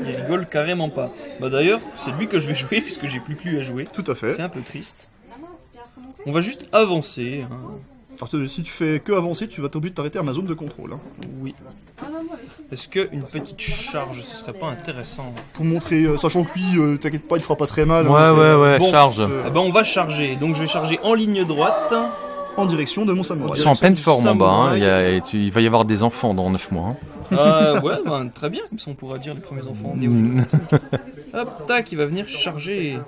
Il rigole carrément pas. Bah d'ailleurs, c'est lui que je vais jouer *laughs* puisque j'ai plus que lui à jouer. Tout à fait. C'est un peu triste. On va juste avancer. hein. Alors, si tu fais que avancer, tu vas t'obliger de t'arrêter à ma zone de contrôle. hein. Oui. Est-ce qu'une petite charge, ce serait pas intéressant? Pour montrer, euh, sachant que lui, euh, t'inquiète pas, il fera pas très mal. Ouais, hein, c'est, ouais, euh, ouais, bon, charge. euh, Ah bah on va charger. Donc je vais charger en ligne droite. en direction de mon samouraï. Ils sont en pleine forme en bas. Hein. Il, y a- et tu- il va y avoir des enfants dans 9 mois. hein. Euh, ouais, ben, très bien. Comme ça on pourra dire les premiers enfants nés aujourd'hui. Mm. *laughs* Hop, tac, il va venir charger.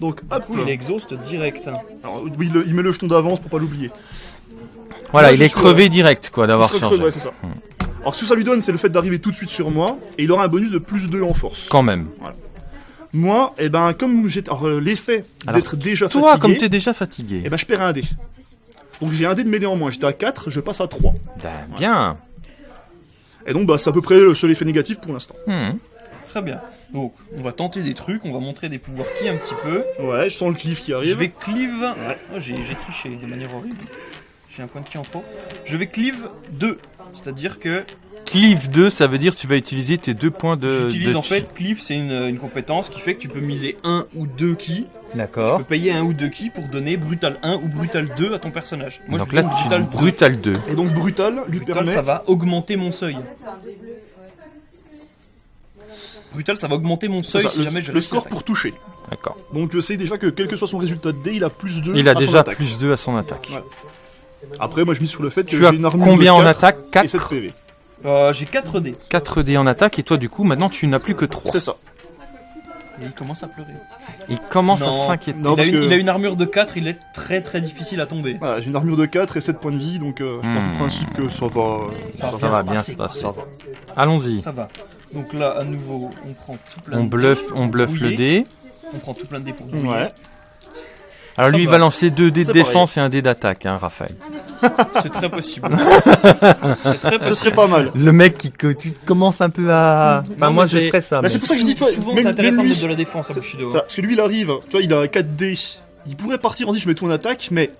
Donc, hop. Il exhauste direct. Alors, oui, il, il met le jeton d'avance pour pas l'oublier. Voilà, Là, il je est suis, crevé direct, quoi, Il d'avoir se chargé. recreux, ouais, c'est ça. Alors, ce que ça lui donne, c'est le fait d'arriver tout de suite sur moi, et il aura un bonus de plus 2 en force. Quand même. Moi, eh ben, comme j'ai alors, euh, l'effet Alors, d'être déjà Toi, fatigué, comme t'es déjà fatigué. eh ben, je perds un dé. Donc, j'ai un dé de mêlée en moins. J'étais à 4, je passe à 3. Ben, bien. Et donc, bah, c'est à peu près le seul effet négatif pour l'instant. Hmm. Très bien. Donc, on va tenter des trucs, on va montrer des pouvoirs qui un petit peu. Ouais, je sens le cliff qui Je arrive. vais cleave. Oh, j'ai j'ai triché de manière horrible. J'ai un point de qui en trop. Je vais cleave 2. C'est-à-dire que Cleave 2, ça veut dire que tu vas utiliser tes deux points de. j'utilise en fait cleave, c'est une, une compétence qui fait que tu peux miser un ou deux. Tu D'accord. peux payer un ou deux ki pour donner brutal 1 ou brutal 2 à ton personnage. Moi Donc je là, donne tu brutal brutal 2. Et donc, brutal lui Brutal, permet. ça va augmenter mon seuil. Brutal, ça va augmenter mon seuil ça, si le, jamais je le score pour toucher. D'accord. Donc, je sais déjà que quel que soit son résultat de dé, il a plus 2 Il a à son déjà attaque. plus 2 à son attaque. Ouais. Après, moi, je mise sur le fait que Tu as j'ai une armure combien de en 4 attaque? et 7 4 PV. Euh, J'ai 4 dés. 4 dés en attaque et toi du coup maintenant tu n'as plus que 3. C'est ça. Et il commence à pleurer. Il commence à s'inquiéter. Il, a une, que- il a une armure de 4, il est très très difficile à tomber. Voilà, j'ai une armure de 4 et 7 points de vie, donc euh, je pars Hmm. du principe que ça va. euh, Ça Ça va bien se passer. Allons-y. Ça va. Donc là, à nouveau, on prend tout plein On de bluffe, on bluffe le dé. On prend tout plein de dés pour bouiller. Ouais. Alors lui il va. lancer 2 dés de défense et un dé d'attaque, hein, Raphaël. *laughs* C'est très possible. *laughs* c'est très Ce possible. serait pas mal. Le mec qui que tu commences un peu à. Enfin Non, moi mais je c'est- ferais ça. Bah, mais- c'est pour ça que je dis, toi, Souvent, même- c'est intéressant même de lui- mettre de la défense à Bushido. Ça, parce que lui, il arrive, tu vois, il a 4 dés. Il pourrait partir en dit je mets tout en attaque, mais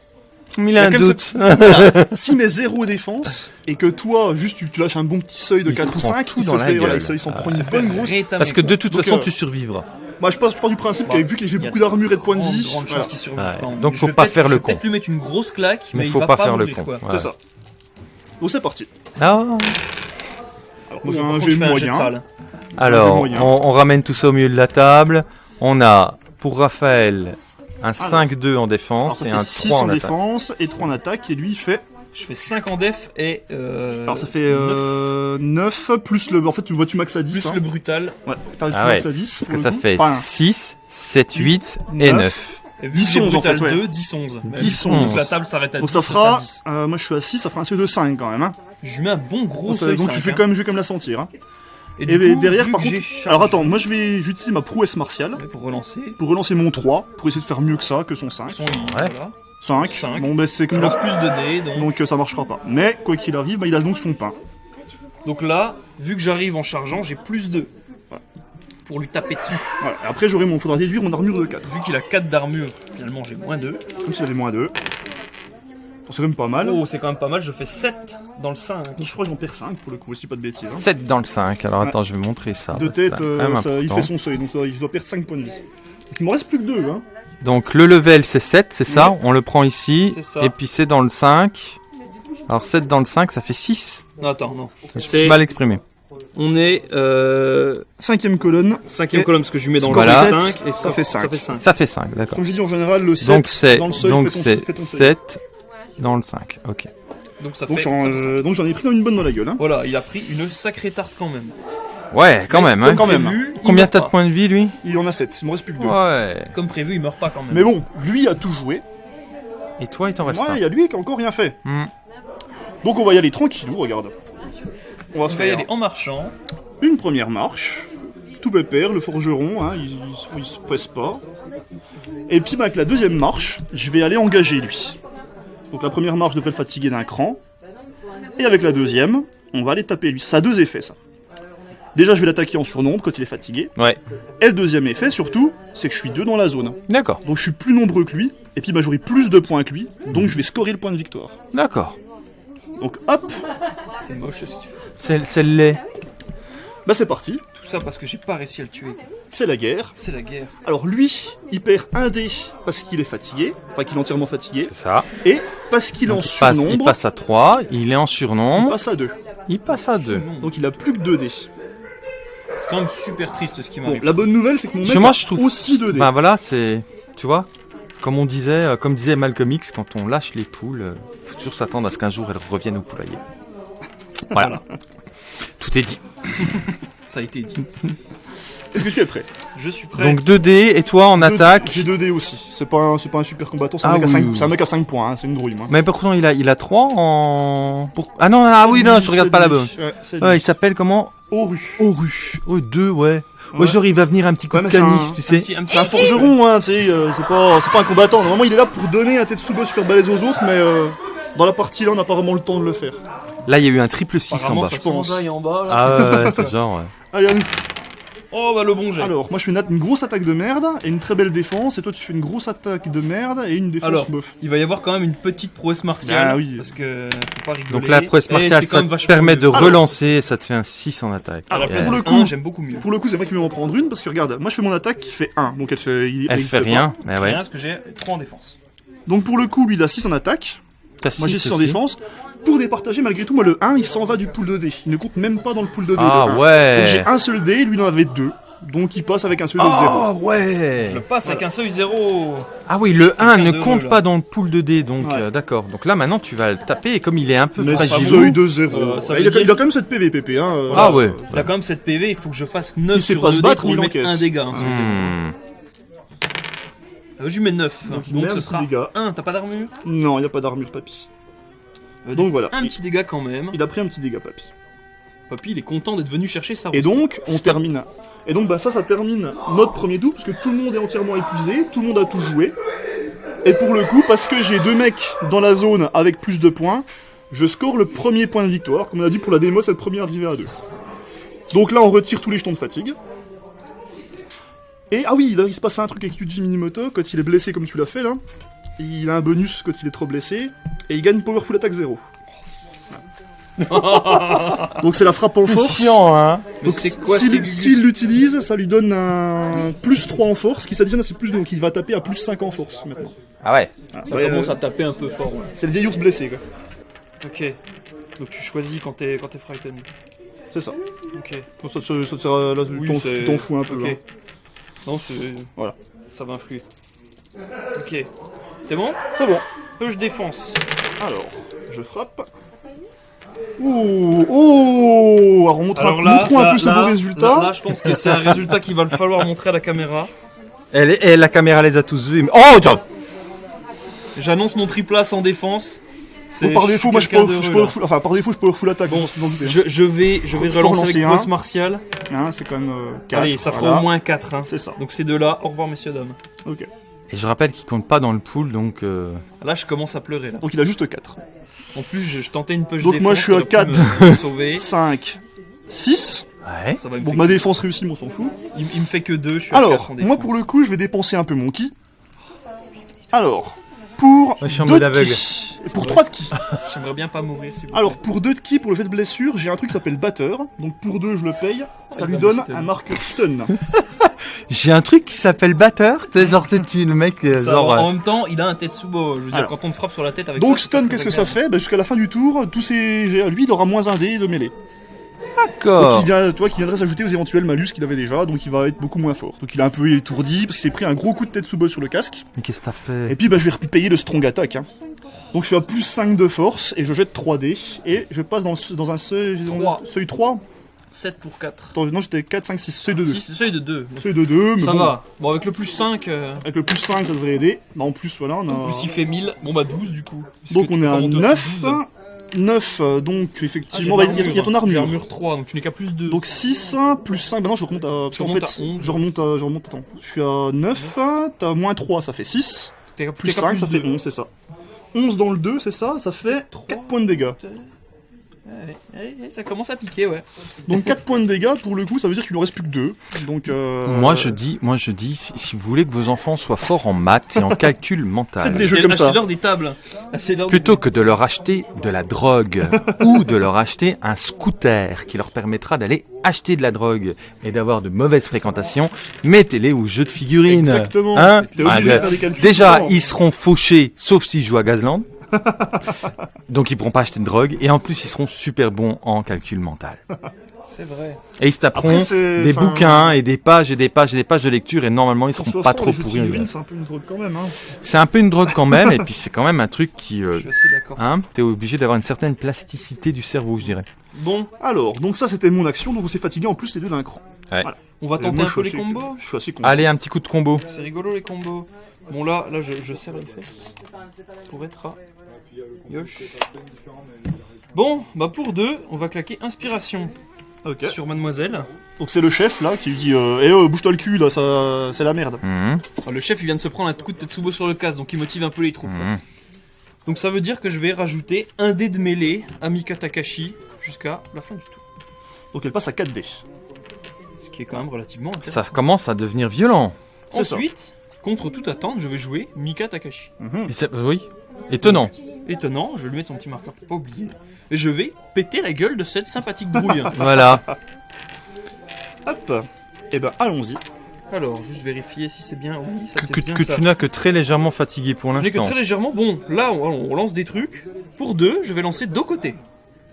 Il a un doute. *laughs* si mes zéro défense, et que toi, juste tu, tu lâches un bon petit seuil de Il se 4 ou prend 5, tout il dans la fait, voilà, gueule. il se- il s'en Ah prend une bonne grosse. Rétamé, Parce que quoi. de toute Donc, façon, euh, tu survivras. Moi, je pense, je pars du principe Bah, qu'avec vu que j'ai beaucoup d'armure et de points de vie, grande voilà. qu'il survive Ouais. même. Donc, faut pas peut-être- faire le con. peut-être lui mettre une grosse claque, mais, Mais il faut va pas pas faire le con. Ouais. c'est ça. Donc c'est parti. Ah. Alors, moi un contre, G je fais un jet de moyen. Alors, on, on ramène tout ça au milieu de la table. On a, pour Raphaël, un 5-2 en Alors, défense et un 6 3 en en attaque. défense et 3 en attaque, et lui il fait. Je fais 5 en def et. Euh, Alors ça fait euh, 9 plus le. En fait, tu vois, tu max à 10. Plus hein. le brutal. Ouais, t'arrives Ah tu max ouais. à 10. Parce que ça coup. fait Enfin, 6, 7, 8 et neuf. 9. Et vu 10, que j'ai 11, en fait, ouais. 2, 10, 11. Même 10, si on- donc 11. la table s'arrête à 10. Donc ça fera. fait 10. euh, moi je suis à 6, ça fera un seuil de 5 quand même. Hein. Je lui mets un bon gros Donc, seuil donc 5, tu fais hein. quand même, je vais quand même la sentir. Hein. Et, Et, du coup, derrière par contre. Alors attends, moi je vais j'utilise ma prouesse martiale Ouais, Pour relancer. pour relancer mon 3, pour essayer de faire mieux que ça, que son 5. Son Ouais. voilà. 5. Cinq. Bon ben c'est Je comme lance plus de dés, donc. Donc euh, ça marchera pas. Mais quoi qu'il arrive, bah, il a donc son pain. Donc là, vu que j'arrive en chargeant, j'ai plus 2. Pour lui taper dessus. Voilà. Et après j'aurai mon. Faudra réduire mon armure de 4. Vu qu'il a 4 d'armure, finalement j'ai moins 2. Comme si j'avais moins 2. C'est quand même pas mal. Oh, c'est quand même pas mal, je fais 7 dans le 5. Je crois que j'en perds 5 pour le coup, aussi pas de bêtises. Hein. 7 dans le 5. Alors Ouais. attends, je vais montrer ça. De parce que tête, c'est euh, même ça- il important. fait son seuil, donc euh, il doit perdre 5 points de vie. Donc il m'en reste plus que 2. Hein. Donc le level c'est 7, c'est ça Ouais. On le prend ici. Et puis c'est dans le 5. Alors 7 dans le 5, ça fait 6. Non, attends, non. Je C'est- suis mal exprimé. On est euh, Cinquième colonne. cinquième Et- colonne parce que je lui mets dans le sept, 5 et ça fait cinq. Ça fait 5. Ça fait 5, d'accord. Comme j'ai dit en général, le 7 Donc c'est dans le seuil, donc c'est fais ton seuil. 7 dans le 5. OK. Donc ça Donc fait. j'en euh, donc j'en ai pris dans une bonne dans la gueule. Hein. Voilà, il a pris une sacrée tarte quand même. Ouais, quand même hein. Même. Prévu, il Combien meurt t'as de pas. points de vie lui Il en a 7, il m'en reste plus que 2. Ouais. Comme prévu, il meurt pas quand même. Mais bon, lui a tout joué. Et toi, il t'en reste Ouais, un. il y a lui qui a encore rien fait. Hmm. Donc on va y aller tranquillou, regarde. On va Il va y faire aller en marchant. une première marche. Tout pépère, le forgeron, hein, il, il- il se presse pas. Et puis bah, avec la deuxième marche, je vais aller engager lui. Donc la première marche devrait le fatiguer d'un cran. Et avec la deuxième, on va aller taper lui. Ça a deux effets ça. Déjà je vais l'attaquer en surnombre quand il est fatigué. Ouais. Et le deuxième effet surtout, c'est que je suis deux dans la zone. D'accord. Donc je suis plus nombreux que lui. Et puis bah, j'aurai plus de points que lui. Donc je vais scorer le point de victoire. D'accord. Donc hop, C'est moche ce qu'il fait. C'est c'est le lait. bah c'est parti. Tout ça parce que j'ai pas réussi à le tuer. C'est la guerre. C'est la guerre. Alors lui, il perd un dé parce qu'il est fatigué, enfin qu'il est entièrement fatigué, C'est ça. et parce qu'il est en Donc, il, passe, il surnombre, passe à 3, il est en il surnombre, passe à 2. il passe à 2. Non. Donc il a plus que 2 dés. C'est quand même super triste ce qui Bon, m'arrive. la bonne nouvelle, c'est que mon mec moi, a je trouve- aussi 2 dés. Ben voilà, c'est. Tu vois Comme on disait, euh, comme disait Malcolm X, quand on lâche les poules, euh, faut toujours s'attendre à ce qu'un jour elles reviennent au poulailler. Voilà. *laughs* Tout est dit. Ça a été dit. Est-ce que tu es prêt Je suis prêt. Donc 2D, et toi en attaque J'ai 2 dés aussi. C'est pas, un- c'est pas un super combattant, c'est un, Ah mec à oui, 5 oui, c'est un mec à 5 points, hein, c'est une drouille. Moi. Mais pourtant, il a, il a 3 en. Pour... Ah non, ah oui, non, je regarde pas la bonne. Ouais, Ouais, il s'appelle comment Oru. Oru. Oh, 2, ouais. Ouais, Ouais. genre, il va venir un petit coup Ouais, de canif, un- tu sais. C'est un forgeron, hein, tu sais, euh, c'est pas, c'est pas un combattant. Normalement, il est là pour donner un Tetsubo super balèze aux autres, mais euh, dans la partie là, on n'a pas vraiment le temps de le faire. Là, il y a eu un triple 6 en bas. ça pense. en bas. Là. Ah ouais, c'est *laughs* genre, ouais. Allez. Oh bah le bon jet. Alors, moi je fais une, une grosse attaque de merde et une très belle défense, et toi tu fais une grosse attaque de merde et une défense Alors, bof. Il va y avoir quand même une petite prouesse martiale. Ah oui. Parce que faut pas rigoler. Donc la prouesse martiale, ça te permet mieux. de Alors- relancer et ça te fait un 6 en attaque. Place pour le coup- j'aime beaucoup mieux. Pour le coup, c'est vrai qu'il va m'en prendre une parce que regarde, moi je fais mon attaque qui fait 1, donc elle fait. il- Elle fait rien, mais ouais. Rien, parce que j'ai 3 en défense. Donc pour le coup, lui il a 6 en attaque, moi j'ai 6 6 en défense. Pour départager, malgré tout, moi le 1 il s'en va du pool de dés. Il ne compte même pas dans le pool de dés. Ah le 1. ouais. Donc j'ai un seul dé, lui il en avait 2. Donc il passe avec un seul de 0. Oh ouais. Je le passe avec un seuil 0. Ah oui, le 1 ne compte pas dans le pool de dés, donc Ouais. euh, d'accord. Donc là maintenant tu vas le taper et comme il est un peu Mais fragile. seuil de 0. Euh, ça il, a, dire- il a quand même cette PV, PP. Hein, euh, Ah ouais. Il a quand même cette PV, il faut que je fasse 9 Il sait sur pas 2 se dés battre, pour mais lui il mettre encaisse. un dégât. hein. Hmm. Euh, Je lui mets 9. Donc, il Donc, ce sera dégât. 1. T'as pas d'armure? Non, il n'y a pas d'armure, papy. Euh, Donc voilà. Un Il, petit dégât quand même. il a pris un petit dégât, papy. Papy, il est content d'être venu chercher sa Et rousse. donc, on termine. Et donc, bah, ça, ça termine notre premier double, parce que tout le monde est entièrement épuisé, tout le monde a tout joué. Et pour le coup, parce que j'ai deux mecs dans la zone avec plus de points, je score le premier point de victoire. Comme on a dit pour la démo, c'est le premier arrivé à deux. Donc là, on retire tous les jetons de fatigue. Et ah oui, il se passe un truc avec Yuji Minimoto quand il est blessé comme tu l'as fait là. Il a un bonus quand il est trop blessé, et il gagne Powerful Attack 0. *laughs* Donc c'est la frappe en C'est force. chiant, hein Donc, c'est quoi s'il l'utilise, ça lui donne un plus 3 en force, qui s'additionne à ses plus 2, donc il va taper à plus 5 en force maintenant. Ah ouais. Ça Ouais, commence euh, à taper un peu fort. ouais. C'est le vieil ours blessé, quoi. Ok. Donc tu choisis quand t'es quand t'es frightened. C'est ça. Ok. Bon, ça, te- ça te sert- là, tu Oui, t'en- c'est- tu t'en fous un peu. Ok. hein. Non, c'est. Voilà. Ça va influer. Ok. C'est bon C'est bon. Peu je défense. Alors, je frappe. Ouh, oh Alors, montre Alors un, là, montrons un là, peu ce là, beau résultat. Là, là, je pense que c'est un résultat qu'il va le falloir montrer à la caméra. Elle, est- et la caméra les a tous vus. mais- Oh, tiens J'annonce mon triple A sans défense. Bon, par défaut, moi je peux, je peux, enfin, par défaut, je peux full attaque. Bon, en je, je vais, je vais relancer avec un. boss martial. hein, c'est quand même 4. Allez, ça fera au moins 4. C'est ça. Donc ces deux-là, au revoir messieurs dames. Ok. Et je rappelle qu'il compte pas dans le pool, donc... euh, Là, je commence à pleurer. Là. Donc il a juste 4. En plus, je, je tentais une push Donc moi, je suis à ça aurait pu quatre. me- me sauver. *laughs* 5, 6. Ouais. Ça va Bon, ma défense réussie, mais on s'en fout. il, il me fait que 2, je suis à Alors, 4 en défense. moi pour le coup, je vais dépenser un peu mon ki. Alors, pour Moi, je suis en 2 mode de aveugle. ki, et pour 3 de ki. J'aimerais bien pas mourir vous Alors, pour 2 de ki, pour le jet de blessure, j'ai un truc qui s'appelle batteur. Donc pour 2, je le paye. Ça lui donne un marqueur stun. *laughs* J'ai un truc qui s'appelle batteur. Sais, genre, t'es tu le mec, euh, Ça, genre... en euh, même temps, il a un Tetsubo. Je veux dire, Alors. quand on me frappe sur la tête avec Donc ça, c'est stun, qu'est-ce que ça agréable. fait? Bah, Jusqu'à la fin du tour, tous ces... lui, il aura moins un dé de mêlée. Donc D'accord. il, vient, tu vois, qui viendrait s'ajouter aux éventuels malus qu'il avait déjà, donc il va être beaucoup moins fort. Donc il est un peu étourdi, parce qu'il s'est pris un gros coup de tête sous sur le casque. Mais qu'est-ce que t'as Et fait puis bah, je vais repayer le strong attack. Hein. Donc je suis à plus 5 de force, et je jette 3 dés, et je passe dans, un seuil, dans le Trois. seuil 3. 7 pour 4. Attends, non, j'étais 4, 5, 6, seuil de 2. 6, seuil de 2. Seuil de 2, mais Ça bon, va. Bon, avec le plus 5, euh, avec le plus 5, ça devrait aider. Bah, en plus, voilà, on a... plus il fait 1000. Bon, bah 12 du coup. Donc on est à monter aussi 9. 12. 9, euh, donc Ah, effectivement, bah, il y, a- il y a ton J'ai armure. armure 3, donc tu n'es qu'à plus 2. Donc 6 plus 5, bah non, je remonte à. Tu remontes fait, à 11. je remonte à. Je remonte, attends. Je suis à 9, t'as moins 3, ça fait 6. T'es qu'à- Plus t'es qu'à 5, ça fait 2. 11, c'est ça. 11 dans le 2, c'est ça, ça fait 4 points de dégâts. Ça commence à piquer, ouais. Donc 4 points de dégâts, pour le coup, ça veut dire qu'il ne reste plus que 2. Donc, euh, Moi, je dis, moi, je dis, si, si vous voulez que vos enfants soient forts en maths et en *laughs* calcul mental, Faites des jeux comme ça. Achetez-leur des tables. Plutôt que de leur acheter de la drogue *laughs* ou de leur acheter un scooter qui leur permettra d'aller acheter de la drogue et d'avoir de mauvaises fréquentations, mettez-les aux jeux de figurines. Exactement. Hein Ah, de. Déjà, ils seront fauchés, sauf s'ils jouent à Gazland. *laughs* Donc ils pourront pas acheter de drogue et en plus ils seront super bons en calcul mental. C'est vrai. Et ils se taperont des enfin, bouquins et des pages et des pages et des pages de lecture et normalement ils seront pas trop pourris. C'est un peu une drogue quand même, hein. C'est un peu une drogue quand même et puis *laughs* c'est quand même un truc qui Je euh, suis assez d'accord. hein, t'es obligé d'avoir une certaine plasticité du cerveau, je dirais. Bon, Alors, donc ça c'était mon action, donc on s'est fatigué en plus les deux d'un cran. on va tenter moi, un je peu suis les combos. Je suis assez. Allez, un petit coup de combo. C'est rigolo les combos. Bon là, là je, je serre les fesses. Pour être à... Yosh. Bon, bah pour deux, on va claquer inspiration Ok. sur mademoiselle. Donc c'est le chef là qui dit euh, Eh oh, bouge-toi le cul là, ça... c'est la merde. Mhm, le chef il vient de se prendre un coup de Tetsubo sur le casque, donc il motive un peu les troupes. mhm. Donc ça veut dire que je vais rajouter un dé de mêlée à Mika Takashi jusqu'à la fin du tour. Donc elle passe à 4 dés. Ce qui est quand même relativement intéressant. Ça commence à devenir violent. c'est ça. Ensuite, contre toute attente, je vais jouer Mika Takashi. Mhm. Et c'est- oui, étonnant. Étonnant, je vais lui mettre son petit marqueur pour pas oublier. Et je vais péter la gueule de cette sympathique brouille. *laughs* Voilà. Hop. Et ben allons-y. Alors, juste vérifier si c'est bien. Oui, ça Que, c'est que- bien que ça. tu n'as que très légèrement fatigué pour Je n'ai que l'instant. très légèrement. Bon, là, on, on lance des trucs. Pour deux, je vais lancer Dokote.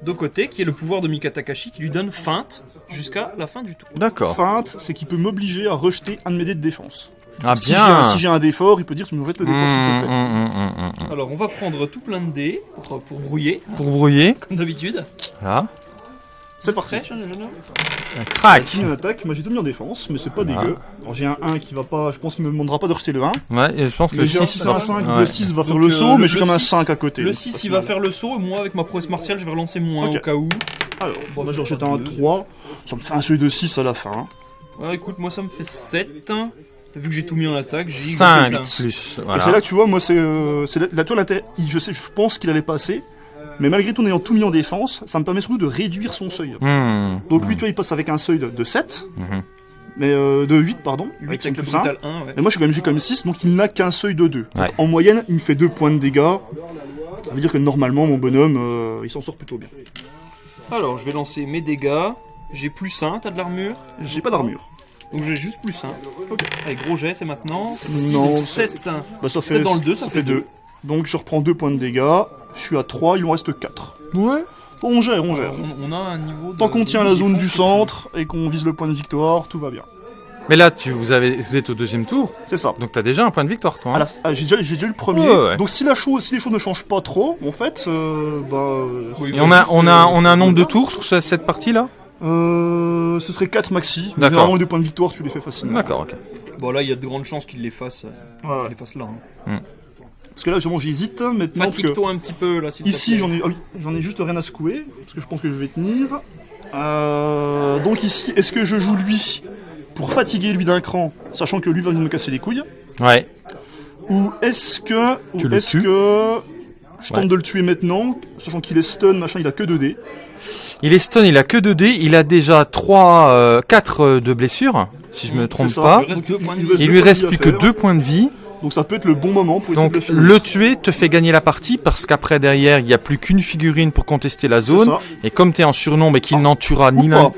Dokote, qui est le pouvoir de Mika Takashi, qui lui donne feinte jusqu'à la fin du tour. D'accord. Feinte, c'est qu'il peut m'obliger à rejeter un de mes dés de défense. Ah Si bien. si j'ai un dé fort, il peut dire tu me jettes le dé fort s'il te Hum, plaît. hum, hum. Alors, on va prendre tout plein de dés pour, pour brouiller, Pour brouiller, comme d'habitude. là, C'est parti. Un crack. J'ai en attaque, moi j'ai tout mis en défense, mais c'est pas Ah. dégueu. Alors j'ai un 1 qui va pas, je pense qu'il me demandera pas de rejeter le 1. Ouais, et je pense que le j'ai un 6 6 à un 5, Ouais. le 6 va faire Donc, le euh, saut, mais j'ai comme un 6 5 à côté. Le donc 6 c'est il va faire le saut, et moi avec ma prouesse martiale je vais relancer moins Ok. au cas où. Alors, Bon, moi j'ai rejeté fera un deux. 3, ça me fait un seuil de 6 à la fin. Ouais, écoute, moi ça me fait 7. Vu que j'ai tout mis en attaque, j'ai 5 sept. plus. Et c'est là que tu vois, moi c'est euh, la, la toile Je sais, je pense qu'il allait passer, mais malgré tout en ayant tout mis en défense, ça me permet surtout de réduire son seuil. Hum, Donc lui, tu vois, il passe avec un seuil de, de 7, mhm. mais euh, de 8 pardon, 8 avec son plus 1. brutal 1, ouais. Mais moi je suis quand même j'ai même 6, donc il n'a qu'un seuil de 2. Ouais. En moyenne, il me fait 2 points de dégâts. Ça veut dire que normalement mon bonhomme, euh, il s'en sort plutôt bien. Alors, je vais lancer mes dégâts. J'ai plus 1, t'as de l'armure? J'ai pas d'armure. Donc j'ai juste plus 1. Ok. Allez, gros jet, c'est maintenant. Non, 7. Bah ça C'est fait dans le deux, ça fait 2. Donc je reprends 2 points de dégâts. Je suis à 3, il en reste 4. Ouais. On gère, on gère. On, on a un niveau. de- Tant qu'on tient la zone du centre et qu'on vise le point de victoire, tout va bien. Mais là, tu, vous, avez, vous êtes au deuxième tour, C'est ça. donc t'as déjà un point de victoire, toi. Hein. ah, j'ai déjà, j'ai déjà eu le premier. Ouais, ouais. Donc si la chose, si les choses ne changent pas trop, en fait, euh, bah, euh, Oui, Et on a, on, a, euh, on a un nombre de tours sur ce- cette partie-là? Euh, ce serait 4 maxi. Mais D'accord. Généralement, des points de victoire, tu les fais facilement. D'accord, ok. Bon, là, il y a de grandes chances qu'il les fasse, euh, Ouais, ouais. qu'il les fasse là. hein. Parce que là, justement, j'hésite maintenant. Parce que Fatigue-toi un petit peu, là, s'il te ici, j'en ai, ah oui, j'en ai juste rien à secouer. Parce que je pense que je vais tenir. Euh, donc ici, est-ce que je joue lui pour fatiguer lui d'un cran, sachant que lui va me casser les couilles? Ouais. Ou est-ce que, ou Tu le est-ce tues? que je tente Ouais. de le tuer maintenant, sachant qu'il est stun, machin, il a que 2 dés? Il est stun, il a que 2 dés, il a déjà 3, euh, 4 de blessures, si je me trompe ça. pas. Il reste reste lui reste plus que faire. 2 points de vie, Donc ça peut être le bon moment pour essayer donc de le tuer te fait gagner la partie parce qu'après derrière il n'y a plus qu'une figurine pour contester la zone et comme t'es en surnombre et qu'il Ah. n'en tuera ni l'un.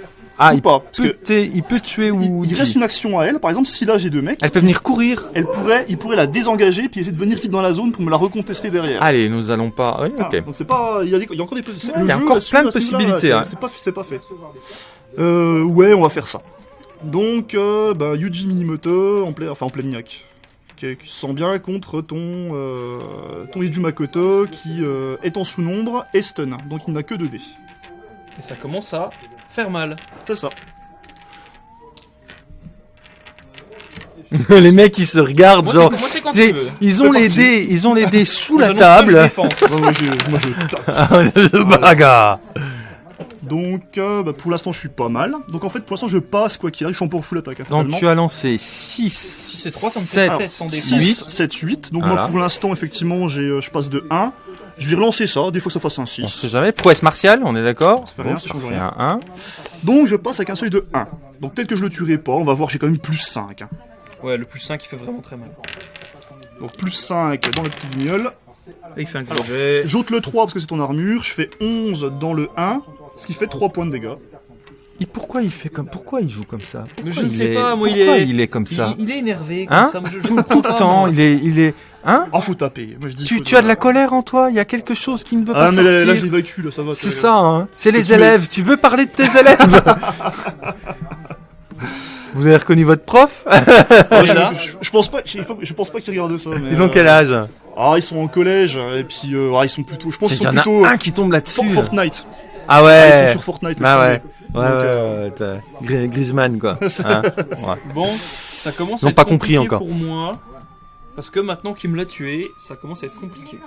Ah Ou il pas. Parce peut, que il peut tuer ou il, il reste une action à elle. Par exemple, si là j'ai deux mecs, elle peut venir courir elle pourrait, il pourrait la désengager puis essayer de venir vite dans la zone pour me la recontester derrière. allez nous allons pas oui, Ah, ok donc c'est pas, il y, a des- il y a encore des possibilités. il y a encore plein de possibilités, hein. C'est pas, c'est pas fait. Euh, ouais, on va faire ça. Donc, euh, bah, Yuji Minimoto en plein, enfin en plein niaque, qui, qui se sent bien contre ton, euh, ton Iju Makoto qui euh, est en sous-nombre et stun. Donc il n'a que 2 dés. Et ça commence à faire mal. C'est ça. *laughs* les mecs ils se regardent Moi, genre c'est moi, c'est quand tu les- veux. ils ont les dés ils ont les dés *laughs* sous la table moi je je *laughs* bagarre. Donc, euh, bah, pour l'instant, je suis pas mal. Donc, en fait, pour l'instant, je passe quoi qu'il arrive. Je suis en pour full attaque. hein, donc tu as lancé 6 Si c'est 3, ça me fait 7 Alors, 7 sans défense. 6, 7, 8. Donc, Voilà. moi, pour l'instant, effectivement, j'ai, euh, je passe de 1. Je vais relancer ça. Des fois, ça fasse un on 6. sait jamais prouesse martiale on est d'accord fait rien, Bon, ça fait rien. un 1 Donc, je passe avec un seuil de 1. Donc, peut-être que je le tuerai pas. On va voir, j'ai quand même plus 5. hein. Ouais, le plus 5 il fait vraiment très mal. Donc, plus 5 dans le petit guignol. Et il fait un gros Alors, jet. J'ôte le 3 parce que c'est ton armure. Je fais 11 dans le 1. Ce qui fait 3 points de dégâts. Et pourquoi il fait comme pourquoi il joue comme ça? Mais je Pourquoi ne il sais est- pas, moi, il pourquoi est- il est comme ça? il est énervé comme Hein? ça. Moi, je, je tout, pas, le temps il est il est hein? Ah, faut taper. Moi, je dis tu, tu as de la colère en toi? Il y a quelque chose qui ne veut pas Ah, mais sortir là, là, j'évacue, là, ça va. c'est ça hein c'est les tu élèves tu veux parler de tes *laughs* élèves? Vous avez reconnu votre prof? Ah, je, là *laughs* je- je pense pas, je, je pense pas qu'ils regardent ça. Mais, ils ont euh, quel âge? Ah, ils sont en collège, et puis euh, ah, ils sont plutôt. Je pense qu'ils qu'il y sont en plutôt. a un qui tombe là-dessus Fortnite. ah Ah, ils ouais sont sur Fortnite. laisse ouais. Ouais, Donc, ouais, euh, ouais, Griezmann, quoi. *laughs* Hein, ouais. Bon, ça commence Ils à être pas compris compliqué encore. pour moi. Parce que maintenant qu'il me l'a tué, ça commence à être compliqué.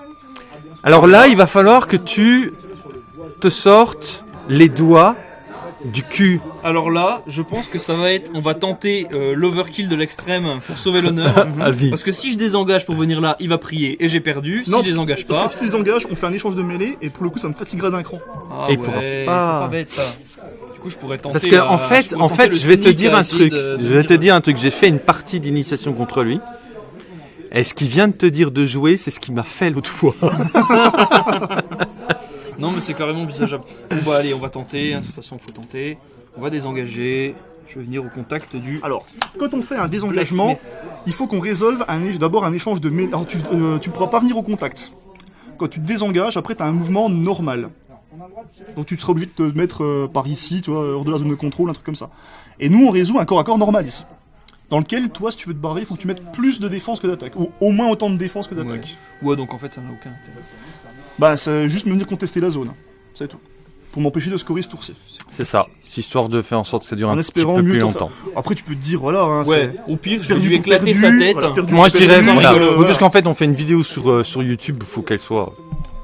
Alors là, il va falloir que tu te sortes les doigts du cul. Alors là, je pense que ça va être. On va tenter euh, l'overkill de l'extrême pour sauver l'honneur. *laughs* Vas-y. Parce que si je désengage pour venir là, il va prier et j'ai perdu. Si Non, je désengage Parce pas. que si tu désengages, on fait un échange de mêlée, et pour le coup, ça me fatiguera d'un cran. Ah Et ouais, c'est pas bête ça. Coup, je pourrais tenter. Parce que euh, en fait, en fait, je vais te dire un truc. de- de Je vais te dire un truc. J'ai fait une partie d'initiation contre lui. Et ce qu'il vient de te dire de jouer, c'est ce qu'il m'a fait l'autre fois. *laughs* Non, mais c'est carrément envisageable. Bon, bah allez, on va tenter. De toute façon, faut tenter. On va désengager. Je vais venir au contact du. Alors, quand on fait un désengagement, Blacksmith. il faut qu'on résolve d'abord un échange de. Alors, tu, euh, tu pourras pas venir au contact. Quand tu te désengages, après, tu as un mouvement normal. Donc, tu seras obligé de te mettre euh, par ici, tu vois, hors de la zone de contrôle, un truc comme ça. Et nous, on résout un corps à corps normal ici. Dans lequel, toi, si tu veux te barrer, il faut que tu mettes plus de défense que d'attaque. Ou au moins autant de défense que d'attaque. Ouais, donc en fait, ça n'a aucun intérêt. Bah, c'est juste me venir contester la zone. C'est tout. Pour m'empêcher de scorer ce tour-ci. C'est ça. C'est histoire de faire en sorte que ça dure En un petit espérant peu mieux plus longtemps. Après, tu peux te dire, voilà, hein, Ouais, au pire, je vais perdu lui éclater perdu, sa tête. voilà, perdu Moi, je dirais, voilà. parce qu'en fait, on fait une vidéo sur, euh, sur YouTube, faut qu'elle soit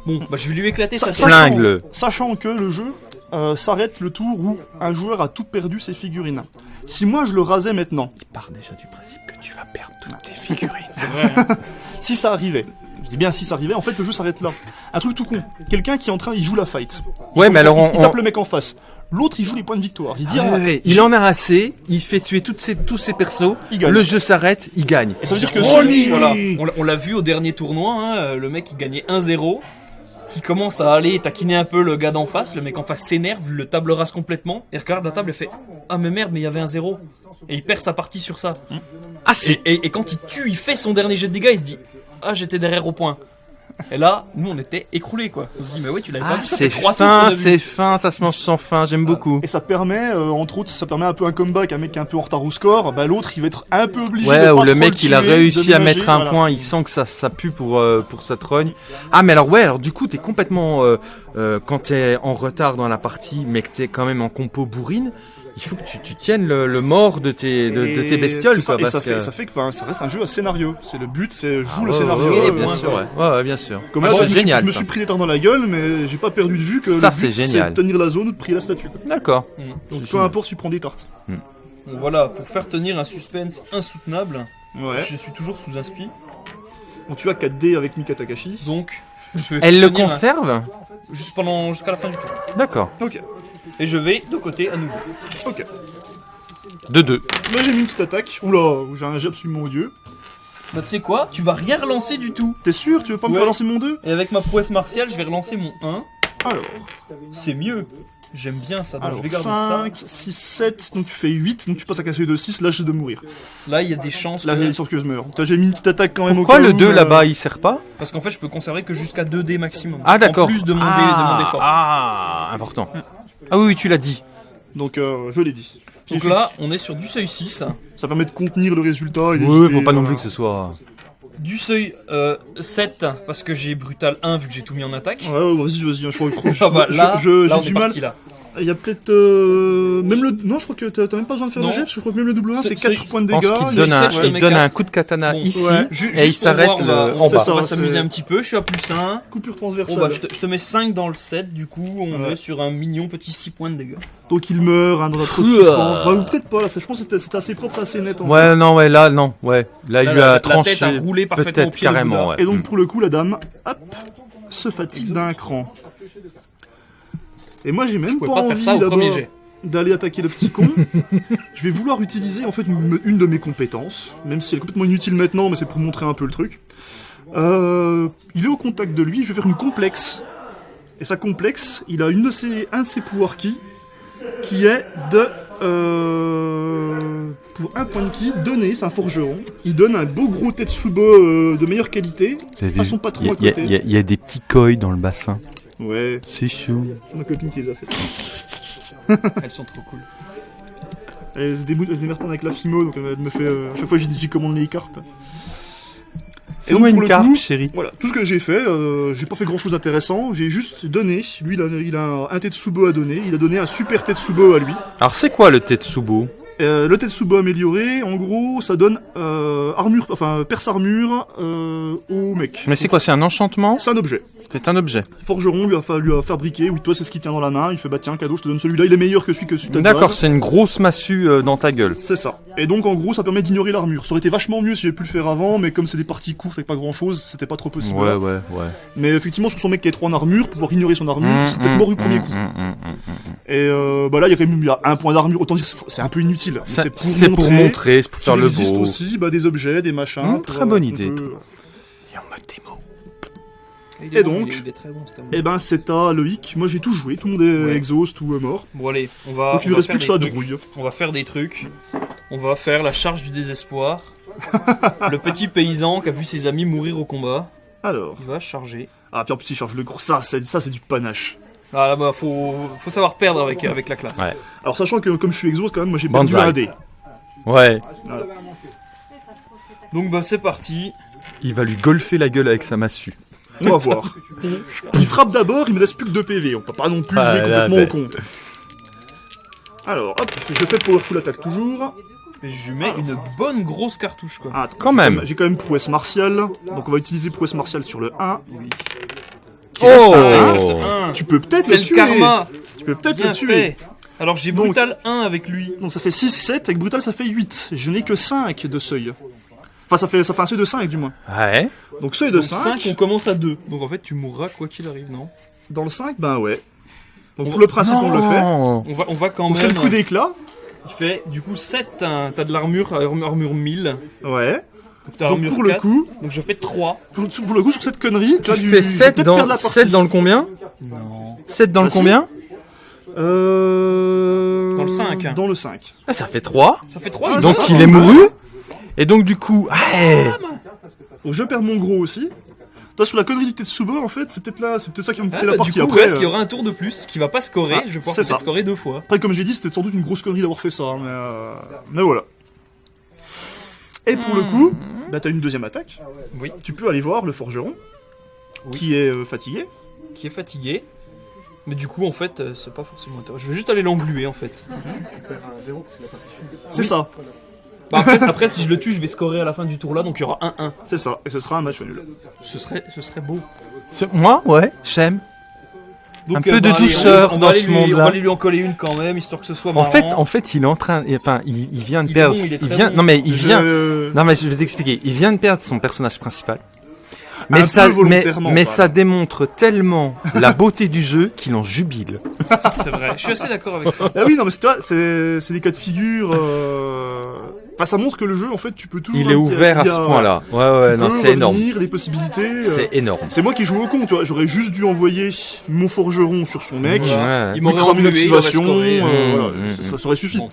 Bon, bah je vais lui éclater Ça- sa. Sachant- flingue. Sachant que le jeu euh, s'arrête le tour où un joueur a tout perdu ses figurines. Si moi je le rasais maintenant, Part déjà du principe que tu vas perdre toutes tes *laughs* figurines. C'est vrai. hein. *laughs* si ça arrivait, je dis bien si ça arrivait, en fait le jeu s'arrête là. Un truc tout con. Quelqu'un qui est en train, il joue la fight. Ouais, mais alors il, on, il on- tape le mec en face. l'autre il joue les points de victoire. Il dit, Ah ah, ouais, ouais. Il en a assez, il fait tuer toutes ses, tous ses persos, Il gagne. le jeu s'arrête, il gagne. Et ça veut dire que Oh, celui, lui Voilà, on l'a- vu au dernier tournoi, hein, le mec il gagnait 1-0, qui commence à aller taquiner un peu le gars d'en face, le mec en face s'énerve, le table rase complètement, et regarde la table et fait Ah mais merde, mais il y avait un 0 Et il perd sa partie sur ça. Ah et- et quand il tue, il fait son dernier jet de dégâts, il se dit Ah j'étais derrière au point. Et là, nous on était écroulés quoi. On se dit Mais ouais, tu l'avais pas Ah, vu, c'est fin, c'est fin, ça se mange sans fin, j'aime beaucoup. Et ça permet, euh, entre autres, ça permet un peu un comeback, un mec qui est un peu en retard au score, bah l'autre il va être un peu obligé de Ouais, ou le mec il a réussi à mettre un voilà. point, il sent que ça, ça pue pour, euh, pour sa trogne. Ah mais alors ouais, alors du coup t'es complètement, euh, euh, quand t'es en retard dans la partie, mais que t'es quand même en compo bourrine, il faut que tu, tu tiennes le, le mort de tes, de, de tes Et bestioles ça, quoi. et parce ça fait, que- ça fait que ça reste un jeu à scénario. C'est le but, c'est joue Ah, le ouais, scénario. ouais, ouais, euh, bien sûr, ouais. Ouais, ouais, bien sûr. Comme Ah, c'est je, me suis- génial je me suis pris des tartes dans la gueule, mais j'ai pas perdu de vue que Ça, le c'est but c'est génial. de tenir la zone ou de prier la statue. D'accord. Mm. Donc peu génial. importe, tu prends des tartes. Donc voilà, pour faire tenir un suspense insoutenable, Ouais. je suis toujours sous inspi. Donc tu as 4D avec Mika Takashi. Donc, je vais Elle le un- conserve juste pendant jusqu'à la fin du tour. D'accord. Ok, Et je vais de côté à nouveau. ok. De deux. Là j'ai mis une petite attaque. Oula, j'ai un jet absolument odieux. Bah tu sais quoi? Tu vas rien relancer du tout. T'es sûr? Tu veux pas me Ouais. faire lancer mon 2 Et avec ma prouesse martiale, je vais relancer mon 1. Alors, C'est mieux. J'aime bien ça. Donc alors je vais garder 5, 6, 7, donc tu fais 8, donc tu passes à casser de 6, là j'ai de mourir. ça. Là, il y a des chances. Là que- j'ai sûr que je meurs. T'as j'ai mis une petite attaque quand même Pourquoi au cas le où, 2 euh, là-bas il sert pas? Parce qu'en fait, je peux conserver que jusqu'à 2 dés maximum. Ah d'accord. En plus de mon, dé, ah, de mon défort. Ah, important. Ah oui, oui, tu l'as dit. Donc euh, je l'ai dit. Donc là, on est sur du seuil 6. Ça permet de contenir le résultat. Et Oui, faut pas non voilà. plus que ce soit. Du seuil euh, 7, parce que j'ai brutal 1 vu que j'ai tout mis en attaque. Ouais, ouais, vas-y, vas-y, je crois que *laughs* Ah bah je- là, je- là j'ai du mal. parti là. Il y a peut-être euh, même le non, je crois que t'as même pas besoin de faire Non. le jet parce que je crois que même le double 1 C'est- fait 4 c'est- points de Je pense dégâts. qu'il il donne un, je il donne un coup de katana Bon, ici ouais. Et il s'arrête on en bas. ça, On va s'amuser un petit peu, je suis à plus 1. coupure Bon transversale. bah je te, je te mets 5 dans le 7, du coup on Ouais. est sur un mignon petit 6 points de dégâts. Donc il meurt hein, dans notre Ouah. souffrance. Bah, ou peut-être pas là, je pense que c'était- assez propre, assez net. en fait. Ouais, non, ouais, là, non, ouais. Là, il Là, lui la- a la tranché. tête a roulé parfaitement au Peut-être pied carrément. Et donc Mm. pour le coup, la dame, hop, se fatigue d'un cran. Et moi j'ai même pas, pas envie d'abord d'aller attaquer le petit con. *laughs* je vais vouloir utiliser en fait une, une de mes compétences, même si elle est complètement inutile maintenant, mais c'est pour montrer un peu le truc. Euh, il est au contact de lui, je vais faire une complexe. Et sa complexe, il a une de ses, un de ses pouvoirs qui, qui est de euh, pour un point de ki, donner, c'est un forgeron, il donne un beau gros Tetsubo euh, de meilleure qualité à son patron à Il y, a- côté. il y y a des petits koi dans le bassin. Ouais, C'est chou. c'est ma copine qui les a fait. *laughs* Elles sont trop cool. Elle se démerde pas avec la Fimo, donc elle me fait. euh, à chaque fois, j'y j'y commande les carpes. Et donc, une le carte, coup, chérie. Voilà, tout ce que j'ai fait, euh, j'ai pas fait grand chose d'intéressant, j'ai juste donné. Lui, il a, il a un Tetsubo à donner, il a donné un super Tetsubo à lui. Alors, c'est quoi le Tetsubo? Euh, le Tetsubo amélioré, en gros, ça donne euh, armure, enfin, perce armure euh, au mec. Mais c'est quoi C'est un enchantement C'est un objet. C'est un objet. Forgeron lui a, fa- lui a fabriqué, oui, toi c'est ce qu'il tient dans la main, il fait bah tiens, cadeau, je te donne celui-là, il est meilleur que celui que celui de D'accord, c'est une grosse massue euh, dans ta gueule. C'est ça. Et donc en gros ça permet d'ignorer l'armure. Ça aurait été vachement mieux si j'avais pu le faire avant, mais comme c'est des parties courtes avec pas grand chose, c'était pas trop possible. Ouais, là. ouais, ouais. Mais effectivement sur son mec qui est 3 en armure, pouvoir ignorer son armure, Mmh, c'est peut-être mmh, mort du premier mmh, coup. mmh, mmh, mmh. Et euh, bah là il y a quand même il y a un point d'armure, autant dire c'est un peu inutile. C'est pour montrer, c'est pour faire qu'il le existe beau. aussi bah, des objets, des machins. Mmh, pour, très euh, bonne on idée. peut- Et en mode démo. Il est Et donc il est- il est très. Et ben c'est à Loïc, moi j'ai tout joué, tout le monde est Ouais. exhaust ou euh, mort. Bon allez, on va. donc il on ne va reste faire plus que ça des de trucs. rouille. On va faire des trucs. On va faire la charge du désespoir. *laughs* le petit paysan qui a vu ses amis mourir au combat. Alors, Il va charger. ah puis en plus il charge le gros, ça c'est du panache. Ah là-bas, faut, faut savoir perdre avec, avec la classe. Ouais. Alors sachant que comme je suis exhaust quand même, moi j'ai perdu un dé. Ouais. Donc bah c'est parti. Il va lui golfer la gueule avec sa massue. On va voir. Il frappe d'abord, il me reste plus que 2 PV. On peut pas non plus Ah, jouer là, complètement ben. au con. Alors, hop, je fais powerful attaque toujours. Et je lui mets une bonne grosse cartouche quoi. Ah, Quand même. J'ai quand même prouesse martiale. Donc on va utiliser prouesse martiale sur le 1. Oh Ah, un. Tu peux peut-être C'est le le tuer. karma. Tu peux peut-être le tuer. fait. Alors j'ai Donc- brutal 1 avec lui. Donc ça fait 6, 7. Avec brutal ça fait 8. Je n'ai que 5 de seuil. Enfin ça fait, ça fait un seuil de 5 du moins. Ouais. Donc seuil de Donc 5. 5, on commence à 2. Donc en fait tu mourras quoi qu'il arrive, non? Dans le 5, ben ouais. Donc pour le principe, on le fait. On va, on va quand Donc c'est même. le coup d'éclat. Il fait du coup 7, hein, t'as de l'armure, armure, armure 1000. Ouais. Donc t'as Donc armure pour le 4. coup, Donc je fais 3. pour, pour le coup sur cette connerie, tu, Tu as du, fais tu vas 7 peut-être perdre dans, la partie. 7 dans le combien Non. 7 dans Ah, le si. combien Euh... Dans le 5. Dans le 5. ah, Ça fait 3. Ça fait 3. Ah, Donc ça, il est mouru. Et donc du coup, ouais. Donc je perds mon gros aussi. Toi sur la connerie du Tetsuba en fait, c'est peut-être là, c'est peut-être ça qui va me coûter Ah, la bah, du partie coup, après. ouais, qu'il y euh, aura un tour de plus qui va pas scorer. Ah, je vais pouvoir c'est peut-être ça. scorer deux fois. Après comme j'ai dit, c'était sans doute une grosse connerie d'avoir fait ça, hein, mais euh... mais voilà. Et pour le coup, bah t'as une deuxième attaque. Oui. Tu peux aller voir le forgeron Oui. qui est euh, fatigué. Qui est fatigué. Mais du coup, en fait, euh, c'est pas forcément intéressant. Je vais juste aller l'engluer en fait. C'est ça, Bah, après, après, si je le tue, je vais scorer à la fin du tour là, donc il y aura 1-1. c'est ça, et ce sera un match nul. Ce serait, ce serait beau. Ce- Moi, ouais, j'aime. Donc, Un peu de bah, douceur on va dans aller ce lui- On monde-là. va aller lui en coller une quand même, histoire que ce soit En marrant. fait, en fait, il est en train, enfin, il, il vient de Il perdre. bon, il vient, bon. non mais il vient. Je- Non mais je vais t'expliquer. Il vient de perdre son personnage principal. Mais ça, mais, ça démontre tellement la beauté du jeu qu'il en jubile. c'est vrai. Je suis assez d'accord avec ça. Ah oui, non mais c'est toi, c'est c'est des cas de figure. Euh... Enfin, ça montre que le jeu, en fait, tu peux toujours. Il est ouvert à ce a- point-là. Ouais ouais, tu non, c'est énorme. les possibilités. euh, C'est énorme. C'est moi qui joue au con, tu vois. J'aurais juste dû envoyer mon forgeron sur son mec. Ouais. Il m'aurait cramer une englué, il aurait activation, scoré. euh, Mmh, voilà, mmh, ça, mmh. ça- aurait suffi. Bon.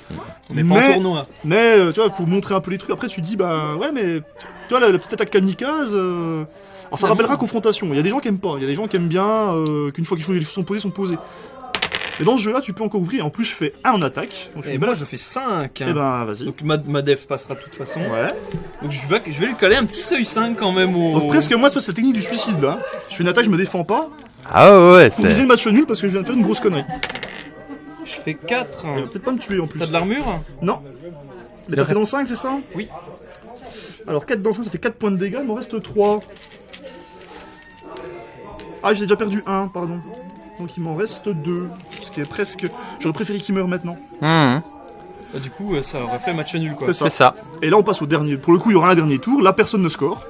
On n'est pas Mais- en tournoi. Mais euh, tu vois, pour montrer un peu les trucs, après tu dis bah ouais, mais tu vois la, la petite attaque kamikaze. euh, Alors ça rappellera confrontation. Il y a des gens qui aiment pas, il y a des gens qui aiment bien euh, qu'une fois que les choses sont posées, sont posées. Et dans ce jeu-là, tu peux encore ouvrir. Et en plus, je fais 1 en attaque. Donc je Et fais moi, bah, je fais 5. Eh ben vas-y. Donc ma, ma def passera de toute façon. Ouais. Donc je vais, je vais lui coller un petit seuil 5 quand même au. Donc presque moi, c'est la technique du suicide là. Je fais une attaque, je me défends pas. Ah ouais, ouais, Pour viser c'est. le match nul parce que je viens de faire une grosse connerie. Je fais 4. Il va peut-être pas me tuer en plus. T'as de l'armure? Non. Mais t'as fait dans le 5, c'est ça? Oui. Alors 4 dans le 5, ça fait 4 points de dégâts, il m'en reste 3. Ah, j'ai déjà perdu 1, pardon. Donc il m'en reste 2. Ce qui est presque. J'aurais préféré qu'il meure maintenant. Hum, Bah, du coup, euh, ça aurait fait match nul quoi. C'est ça. Et là, on passe au dernier. Pour le coup, il y aura un dernier tour. Là, personne ne score.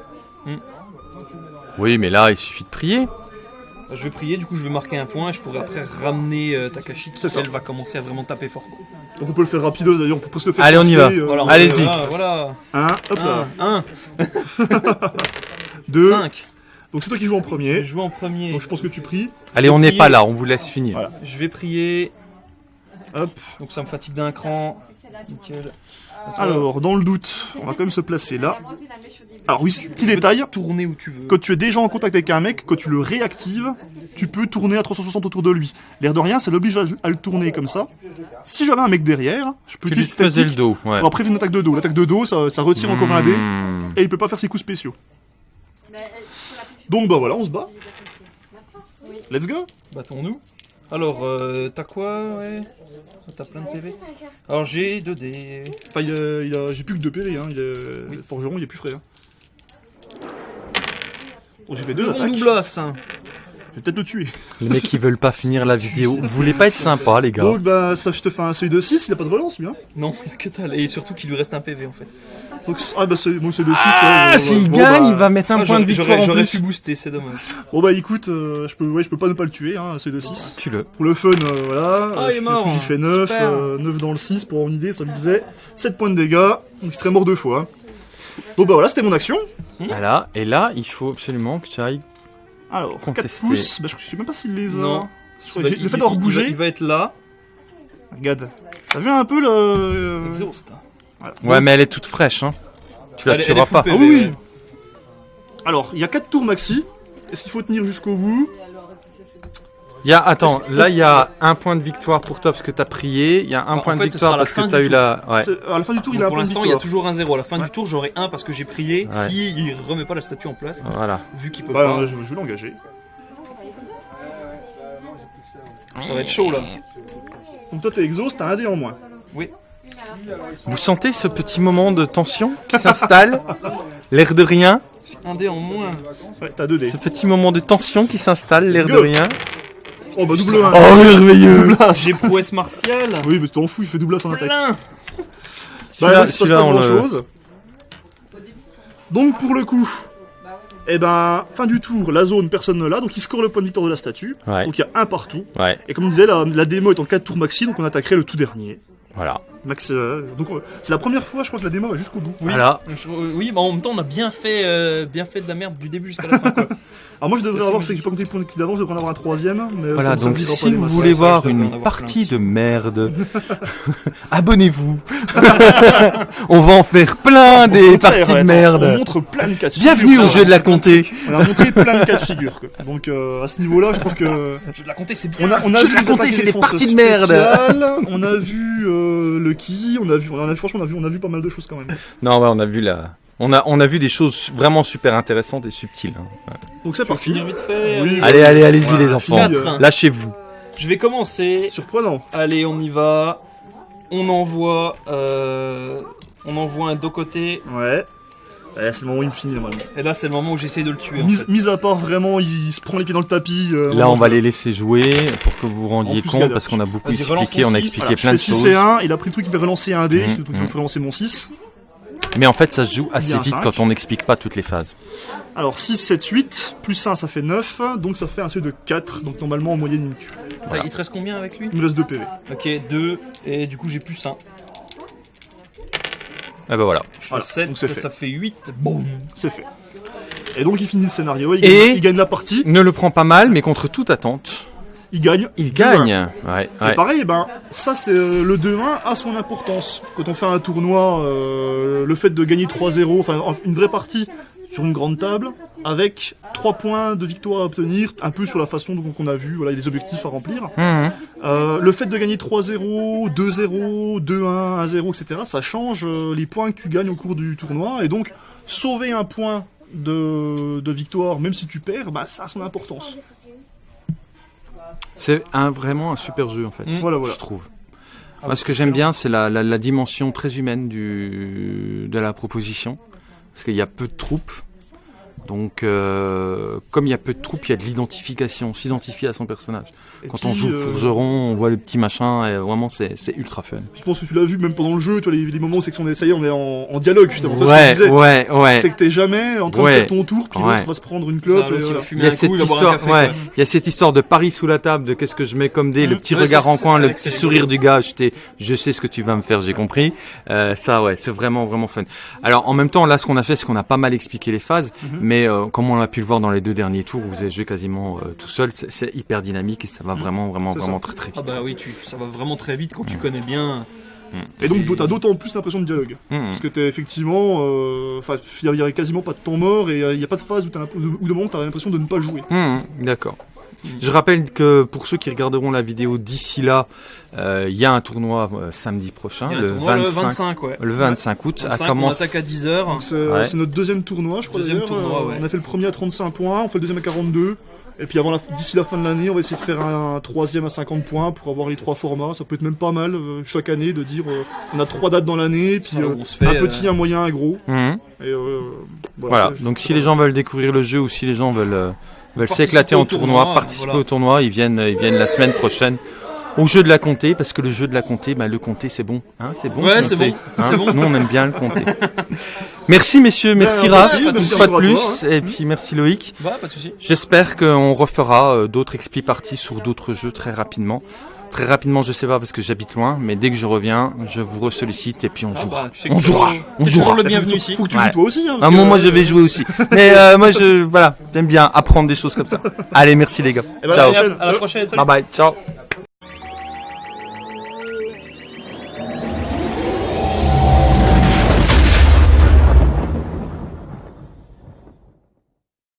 Oui, mais là, il suffit de prier. Bah, Je vais prier, du coup je vais marquer un point et je pourrai après ramener euh, Takashi qui elle va commencer à vraiment taper fort. Donc on peut le faire rapidos d'ailleurs, on peut presque le faire. Allez, on y va. euh, Voilà, Allez-y. Voilà, voilà. Un, hop là. 1, 2. 5. Donc c'est toi qui joues en Je premier. jouer en premier. Donc je pense que tu pries. Allez, on n'est pas là, on vous laisse finir. Voilà. Je vais prier. Hop. Donc ça me fatigue d'un cran. Nickel. Alors, dans le doute, on va quand même se placer là. Alors oui, petit détail. Tourner où tu veux. Quand tu es déjà en contact avec un mec, quand tu le réactives, tu peux tourner à 360 autour de lui. L'air de rien, ça l'oblige à, à le tourner comme ça. Si j'avais un mec derrière, je peux Tu lui utiliser cette faisais le dos, ouais. pour après une attaque de dos. L'attaque de dos, ça, ça retire encore un dé, Hum. et il peut pas faire ses coups spéciaux. Donc bah voilà, on se bat. Let's go Battons-nous. Alors, euh, t'as quoi Ouais? T'as plein de PV. Alors j'ai 2 dés. Enfin, il a, il a- j'ai plus que 2 PV, hein. il est, Oui. le forgeron, il est plus frais. hein. Donc j'ai fait deux Bon attaques, doublas. hein. je vais peut-être le tuer. Les mecs, ils veulent pas finir la vidéo. Vous voulez pas être sympa, les gars Donc bah ça, je te fais un seuil de 6, il a pas de relance lui. Hein. Non, *laughs* que dalle. Et surtout qu'il lui reste un PV en fait. Donc, ah bah c'est bon, c'est de 6. Ah, s'il gagne, il va mettre un Ah, point de victoire J'aurais en j'aurais plus. pu booster, c'est dommage. Bon bah écoute, euh, je peux ouais, je peux pas ne pas le tuer, hein, c'est de 6. Tu le. Pour le fun, euh, voilà. Ah, euh, il est fais- mort. J'ai fait 9, Super. euh, 9 dans le 6 pour avoir une idée, ça me faisait 7 points de dégâts, donc il serait mort deux fois. Donc bah voilà, c'était mon action. Voilà, et là, il faut absolument que tu ailles. Alors, 4 Contester. pouces, bah je sais même pas s'il les a. Non. Bah, le il- fait d'avoir il- bougé, Il va, il va être là. regarde, ça vient un peu le... euh, Exhaust. Voilà. Ouais, mais elle est toute fraîche, hein. Tu la Elle tueras elle pas. PV, Ah oui, ouais. Alors, il y a 4 tours maxi. Est-ce qu'il faut tenir jusqu'au bout? Il y a, attends, là, il y a un point de victoire pour toi parce que t'as prié. Il y a un En point de fait, victoire parce que t'as eu la. Ouais. À la fin du tour, il a un pour point de l'instant, il y a victoire. toujours un 0. À la fin Ouais. du tour, j'aurai 1 parce que j'ai prié. Ouais. Si il remet pas la statue en place, Voilà. vu qu'il peut Bah, pas, je, je vais l'engager. ça va être chaud là. Donc toi t'es exhaust, t'as un dé en moins. Oui. Vous sentez ce petit moment de tension qui s'installe *laughs* L'air de rien. Un dé en moins. Ouais, t'as 2 dés. Ce petit moment de tension qui s'installe, l'air de go. rien. Oh bah double 1. Oh, merveilleux J'ai prouesse martiale. Oui, mais t'en fous, il fait double en attaque. Bah, il se passe pas grand le- chose. Donc, pour le coup, Et ben, fin du tour, la zone, personne ne l'a, donc il score le point de victoire de la statue. Ouais. Donc il y a un partout. Ouais, Et comme on disait, la, la démo est en 4 tours maxi, donc on attaquerait le tout dernier. voilà. Max, euh, donc euh, c'est la première fois, je crois que la démo va jusqu'au bout. Oui. Voilà. Je- oui, mais en même temps, on a bien fait, euh, bien fait de la merde du début jusqu'à la fin. Quoi. *laughs* Alors moi je devrais avoir, c'est que j'ai pas compté les points de d'avance, je devrais en avoir un troisième. Mais Voilà, donc si vous voulez voir une partie de merde, *laughs* *laughs* abonnez-vous. On va en faire plein des parties de ouais, On merde. montre plein de cas de Bienvenue figure. au jeu de la comté. On a montré plein de cas de figure. quoi. Donc euh, à ce niveau-là, je trouve que Je vais la compter, c'est bien. on a, on a Jeu vu de la les comté, parties de merde. On a vu le on a vu, on a franchement on a vu, on a vu pas mal de choses quand même. *laughs* Non, ouais, on a vu la. On a, on a vu des choses vraiment super intéressantes et subtiles. hein. Donc c'est parti. finir vite fait. Oui, allez. Allez, allez, allez-y les enfants. Quatre. euh, Lâchez-vous. Je vais commencer. Surprenant. Allez, on y va. On envoie, euh, on envoie un dos côté. Ouais. Ouais, c'est le moment où il me finit normalement. Et là, c'est le moment où j'essaie de le tuer. En Mis, fait. mis à part vraiment, il se prend les pieds dans le tapis. euh, Là, on va je- les laisser jouer pour que vous vous rendiez En plus, compte parce qu'on a beaucoup expliqué, on a six. expliqué Voilà, plein de je fais 6 choses. et 1, il a pris le truc qui fait relancer un dé, Mhm, donc il mhm. fait relancer mon 6. Mais en fait, ça se joue assez Il y a un vite cinq. quand on n'explique pas toutes les phases. Alors 6, 7, 8, plus 1 ça fait 9, donc ça fait un seuil de 4, donc normalement en moyenne il me tue. Voilà. Il te reste combien avec lui? Il me reste 2 PV. Ok, 2. Et du coup, j'ai plus 1. Et ben voilà. Je fais Voilà, 7, donc ça, fait. ça fait 8. Boum. C'est fait. Et donc il finit le scénario, il, Et- gagne, il gagne la partie, Ne le prend pas mal, mais contre toute attente, il gagne. il 2-1. gagne. Ouais, Et pareil, ben, ça c'est euh, le 2-1 a son importance. Quand on fait un tournoi, euh, le fait de gagner 3-0, enfin en- une vraie partie sur une grande table, avec 3 points de victoire à obtenir, un peu sur la façon dont on a vu, voilà, il y a des objectifs à remplir. Mhm. Euh, le fait de gagner 3-0, 2-0, 2-1, 1-0, etc., ça change euh, les points que tu gagnes au cours du tournoi. Et donc, sauver un point de, de victoire, même si tu perds, bah, ça a son importance. C'est un, vraiment un super jeu en fait. Mm. Voilà, voilà. Je trouve. Moi, ce que j'aime bien, c'est la, la, la dimension très humaine du, de la proposition. Parce qu'il y a peu de troupes. Donc, euh, comme il y a peu de troupes, il y a de l'identification, s'identifier à son personnage. Et Quand puis, on joue euh, Forgeron, on voit le petit machin, et vraiment, c'est c'est ultra fun. Je pense que tu l'as vu même pendant le jeu, toi, les, les moments où c'est que on est, ça y est, on est en, en dialogue, justement. Toi, ce Ouais, ouais, ouais. C'est que t'es jamais en train Ouais. de faire ton tour, puis Ouais. l'autre va se prendre une clope. il va voilà. fumer Il y a cette coup, histoire, café. ouais. Il y a cette histoire de Paris sous la table, de qu'est-ce que je mets comme dé, le petit Ouais, regard c'est- en c'est- coin, c'est le petit sourire du gars, je, t'ai- je sais ce que tu vas me faire, j'ai compris. Euh, ça, ouais, c'est vraiment, vraiment fun. Alors, en même temps, là, ce qu'on a fait, c'est qu'on a pas mal expliqué les phases, Mhm. Mais euh, comme on a pu le voir dans les deux derniers tours, où vous avez joué quasiment euh, tout seul, c'est- hyper dynamique et ça va vraiment, vraiment, vraiment ça. très, très Ah vite. bah oui, tu, ça va vraiment très vite quand tu Mm. connais bien. Et donc, t'as d'autant plus l'impression de dialogue. Mhm. Parce que t'es effectivement, euh, enfin, il y a quasiment pas de temps mort et il y a pas de phase où t'as l'impression- ou de moment où t'as l'impression de ne pas jouer. D'accord. Je rappelle que pour ceux qui regarderont la vidéo d'ici là, euh, il y a un tournoi euh, samedi prochain, le, tournoi 25, le 25, ouais. le 25 août, à 25, on commencer. attaque à 10h. Donc c'est Ouais. notre deuxième tournoi, je crois Deuxième d'ailleurs. tournoi, Euh, ouais. On a fait le premier à 35 points, on fait le deuxième à 42. Et puis avant d'ici la fin de l'année, on va essayer de faire un, troisième à 50 points pour avoir les trois formats. Ça peut être même pas mal euh, chaque année de dire euh, on a trois dates dans l'année, puis euh, on se fait, un euh, petit, un moyen, un gros. Mhm. Et euh, Voilà, donc si les gens veulent découvrir le jeu ou si les gens veulent, veulent s'éclater en tournoi, tournoi, participer voilà. au tournoi, ils viennent, ils viennent la semaine prochaine au jeu de la comté, parce que le jeu de la comté, bah, le comté c'est bon, hein, c'est bon. Ouais, c'est bon, hein. bon. Nous on aime bien le comté. *laughs* merci messieurs, merci Ouais, Raph, une fois de plus, toi, et puis merci Loïc. Bah. J'espère qu'on refera euh, d'autres expli parties sur d'autres jeux très rapidement. Très rapidement, je sais pas parce que j'habite loin, mais dès que je reviens, je vous ressollicite et puis on Ah jouera. bah, tu sais que on jouera, on jouera. le Faut- bienvenu ici. faut que tu Ouais. joues toi aussi. Hein, moment, que- moi, je vais jouer aussi. Mais euh, moi, je voilà, j'aime bien apprendre des choses comme ça. *laughs* Allez, merci les gars. Eh ben, Ciao. à la prochaine. À la prochaine. salut. Bye bye. Ciao.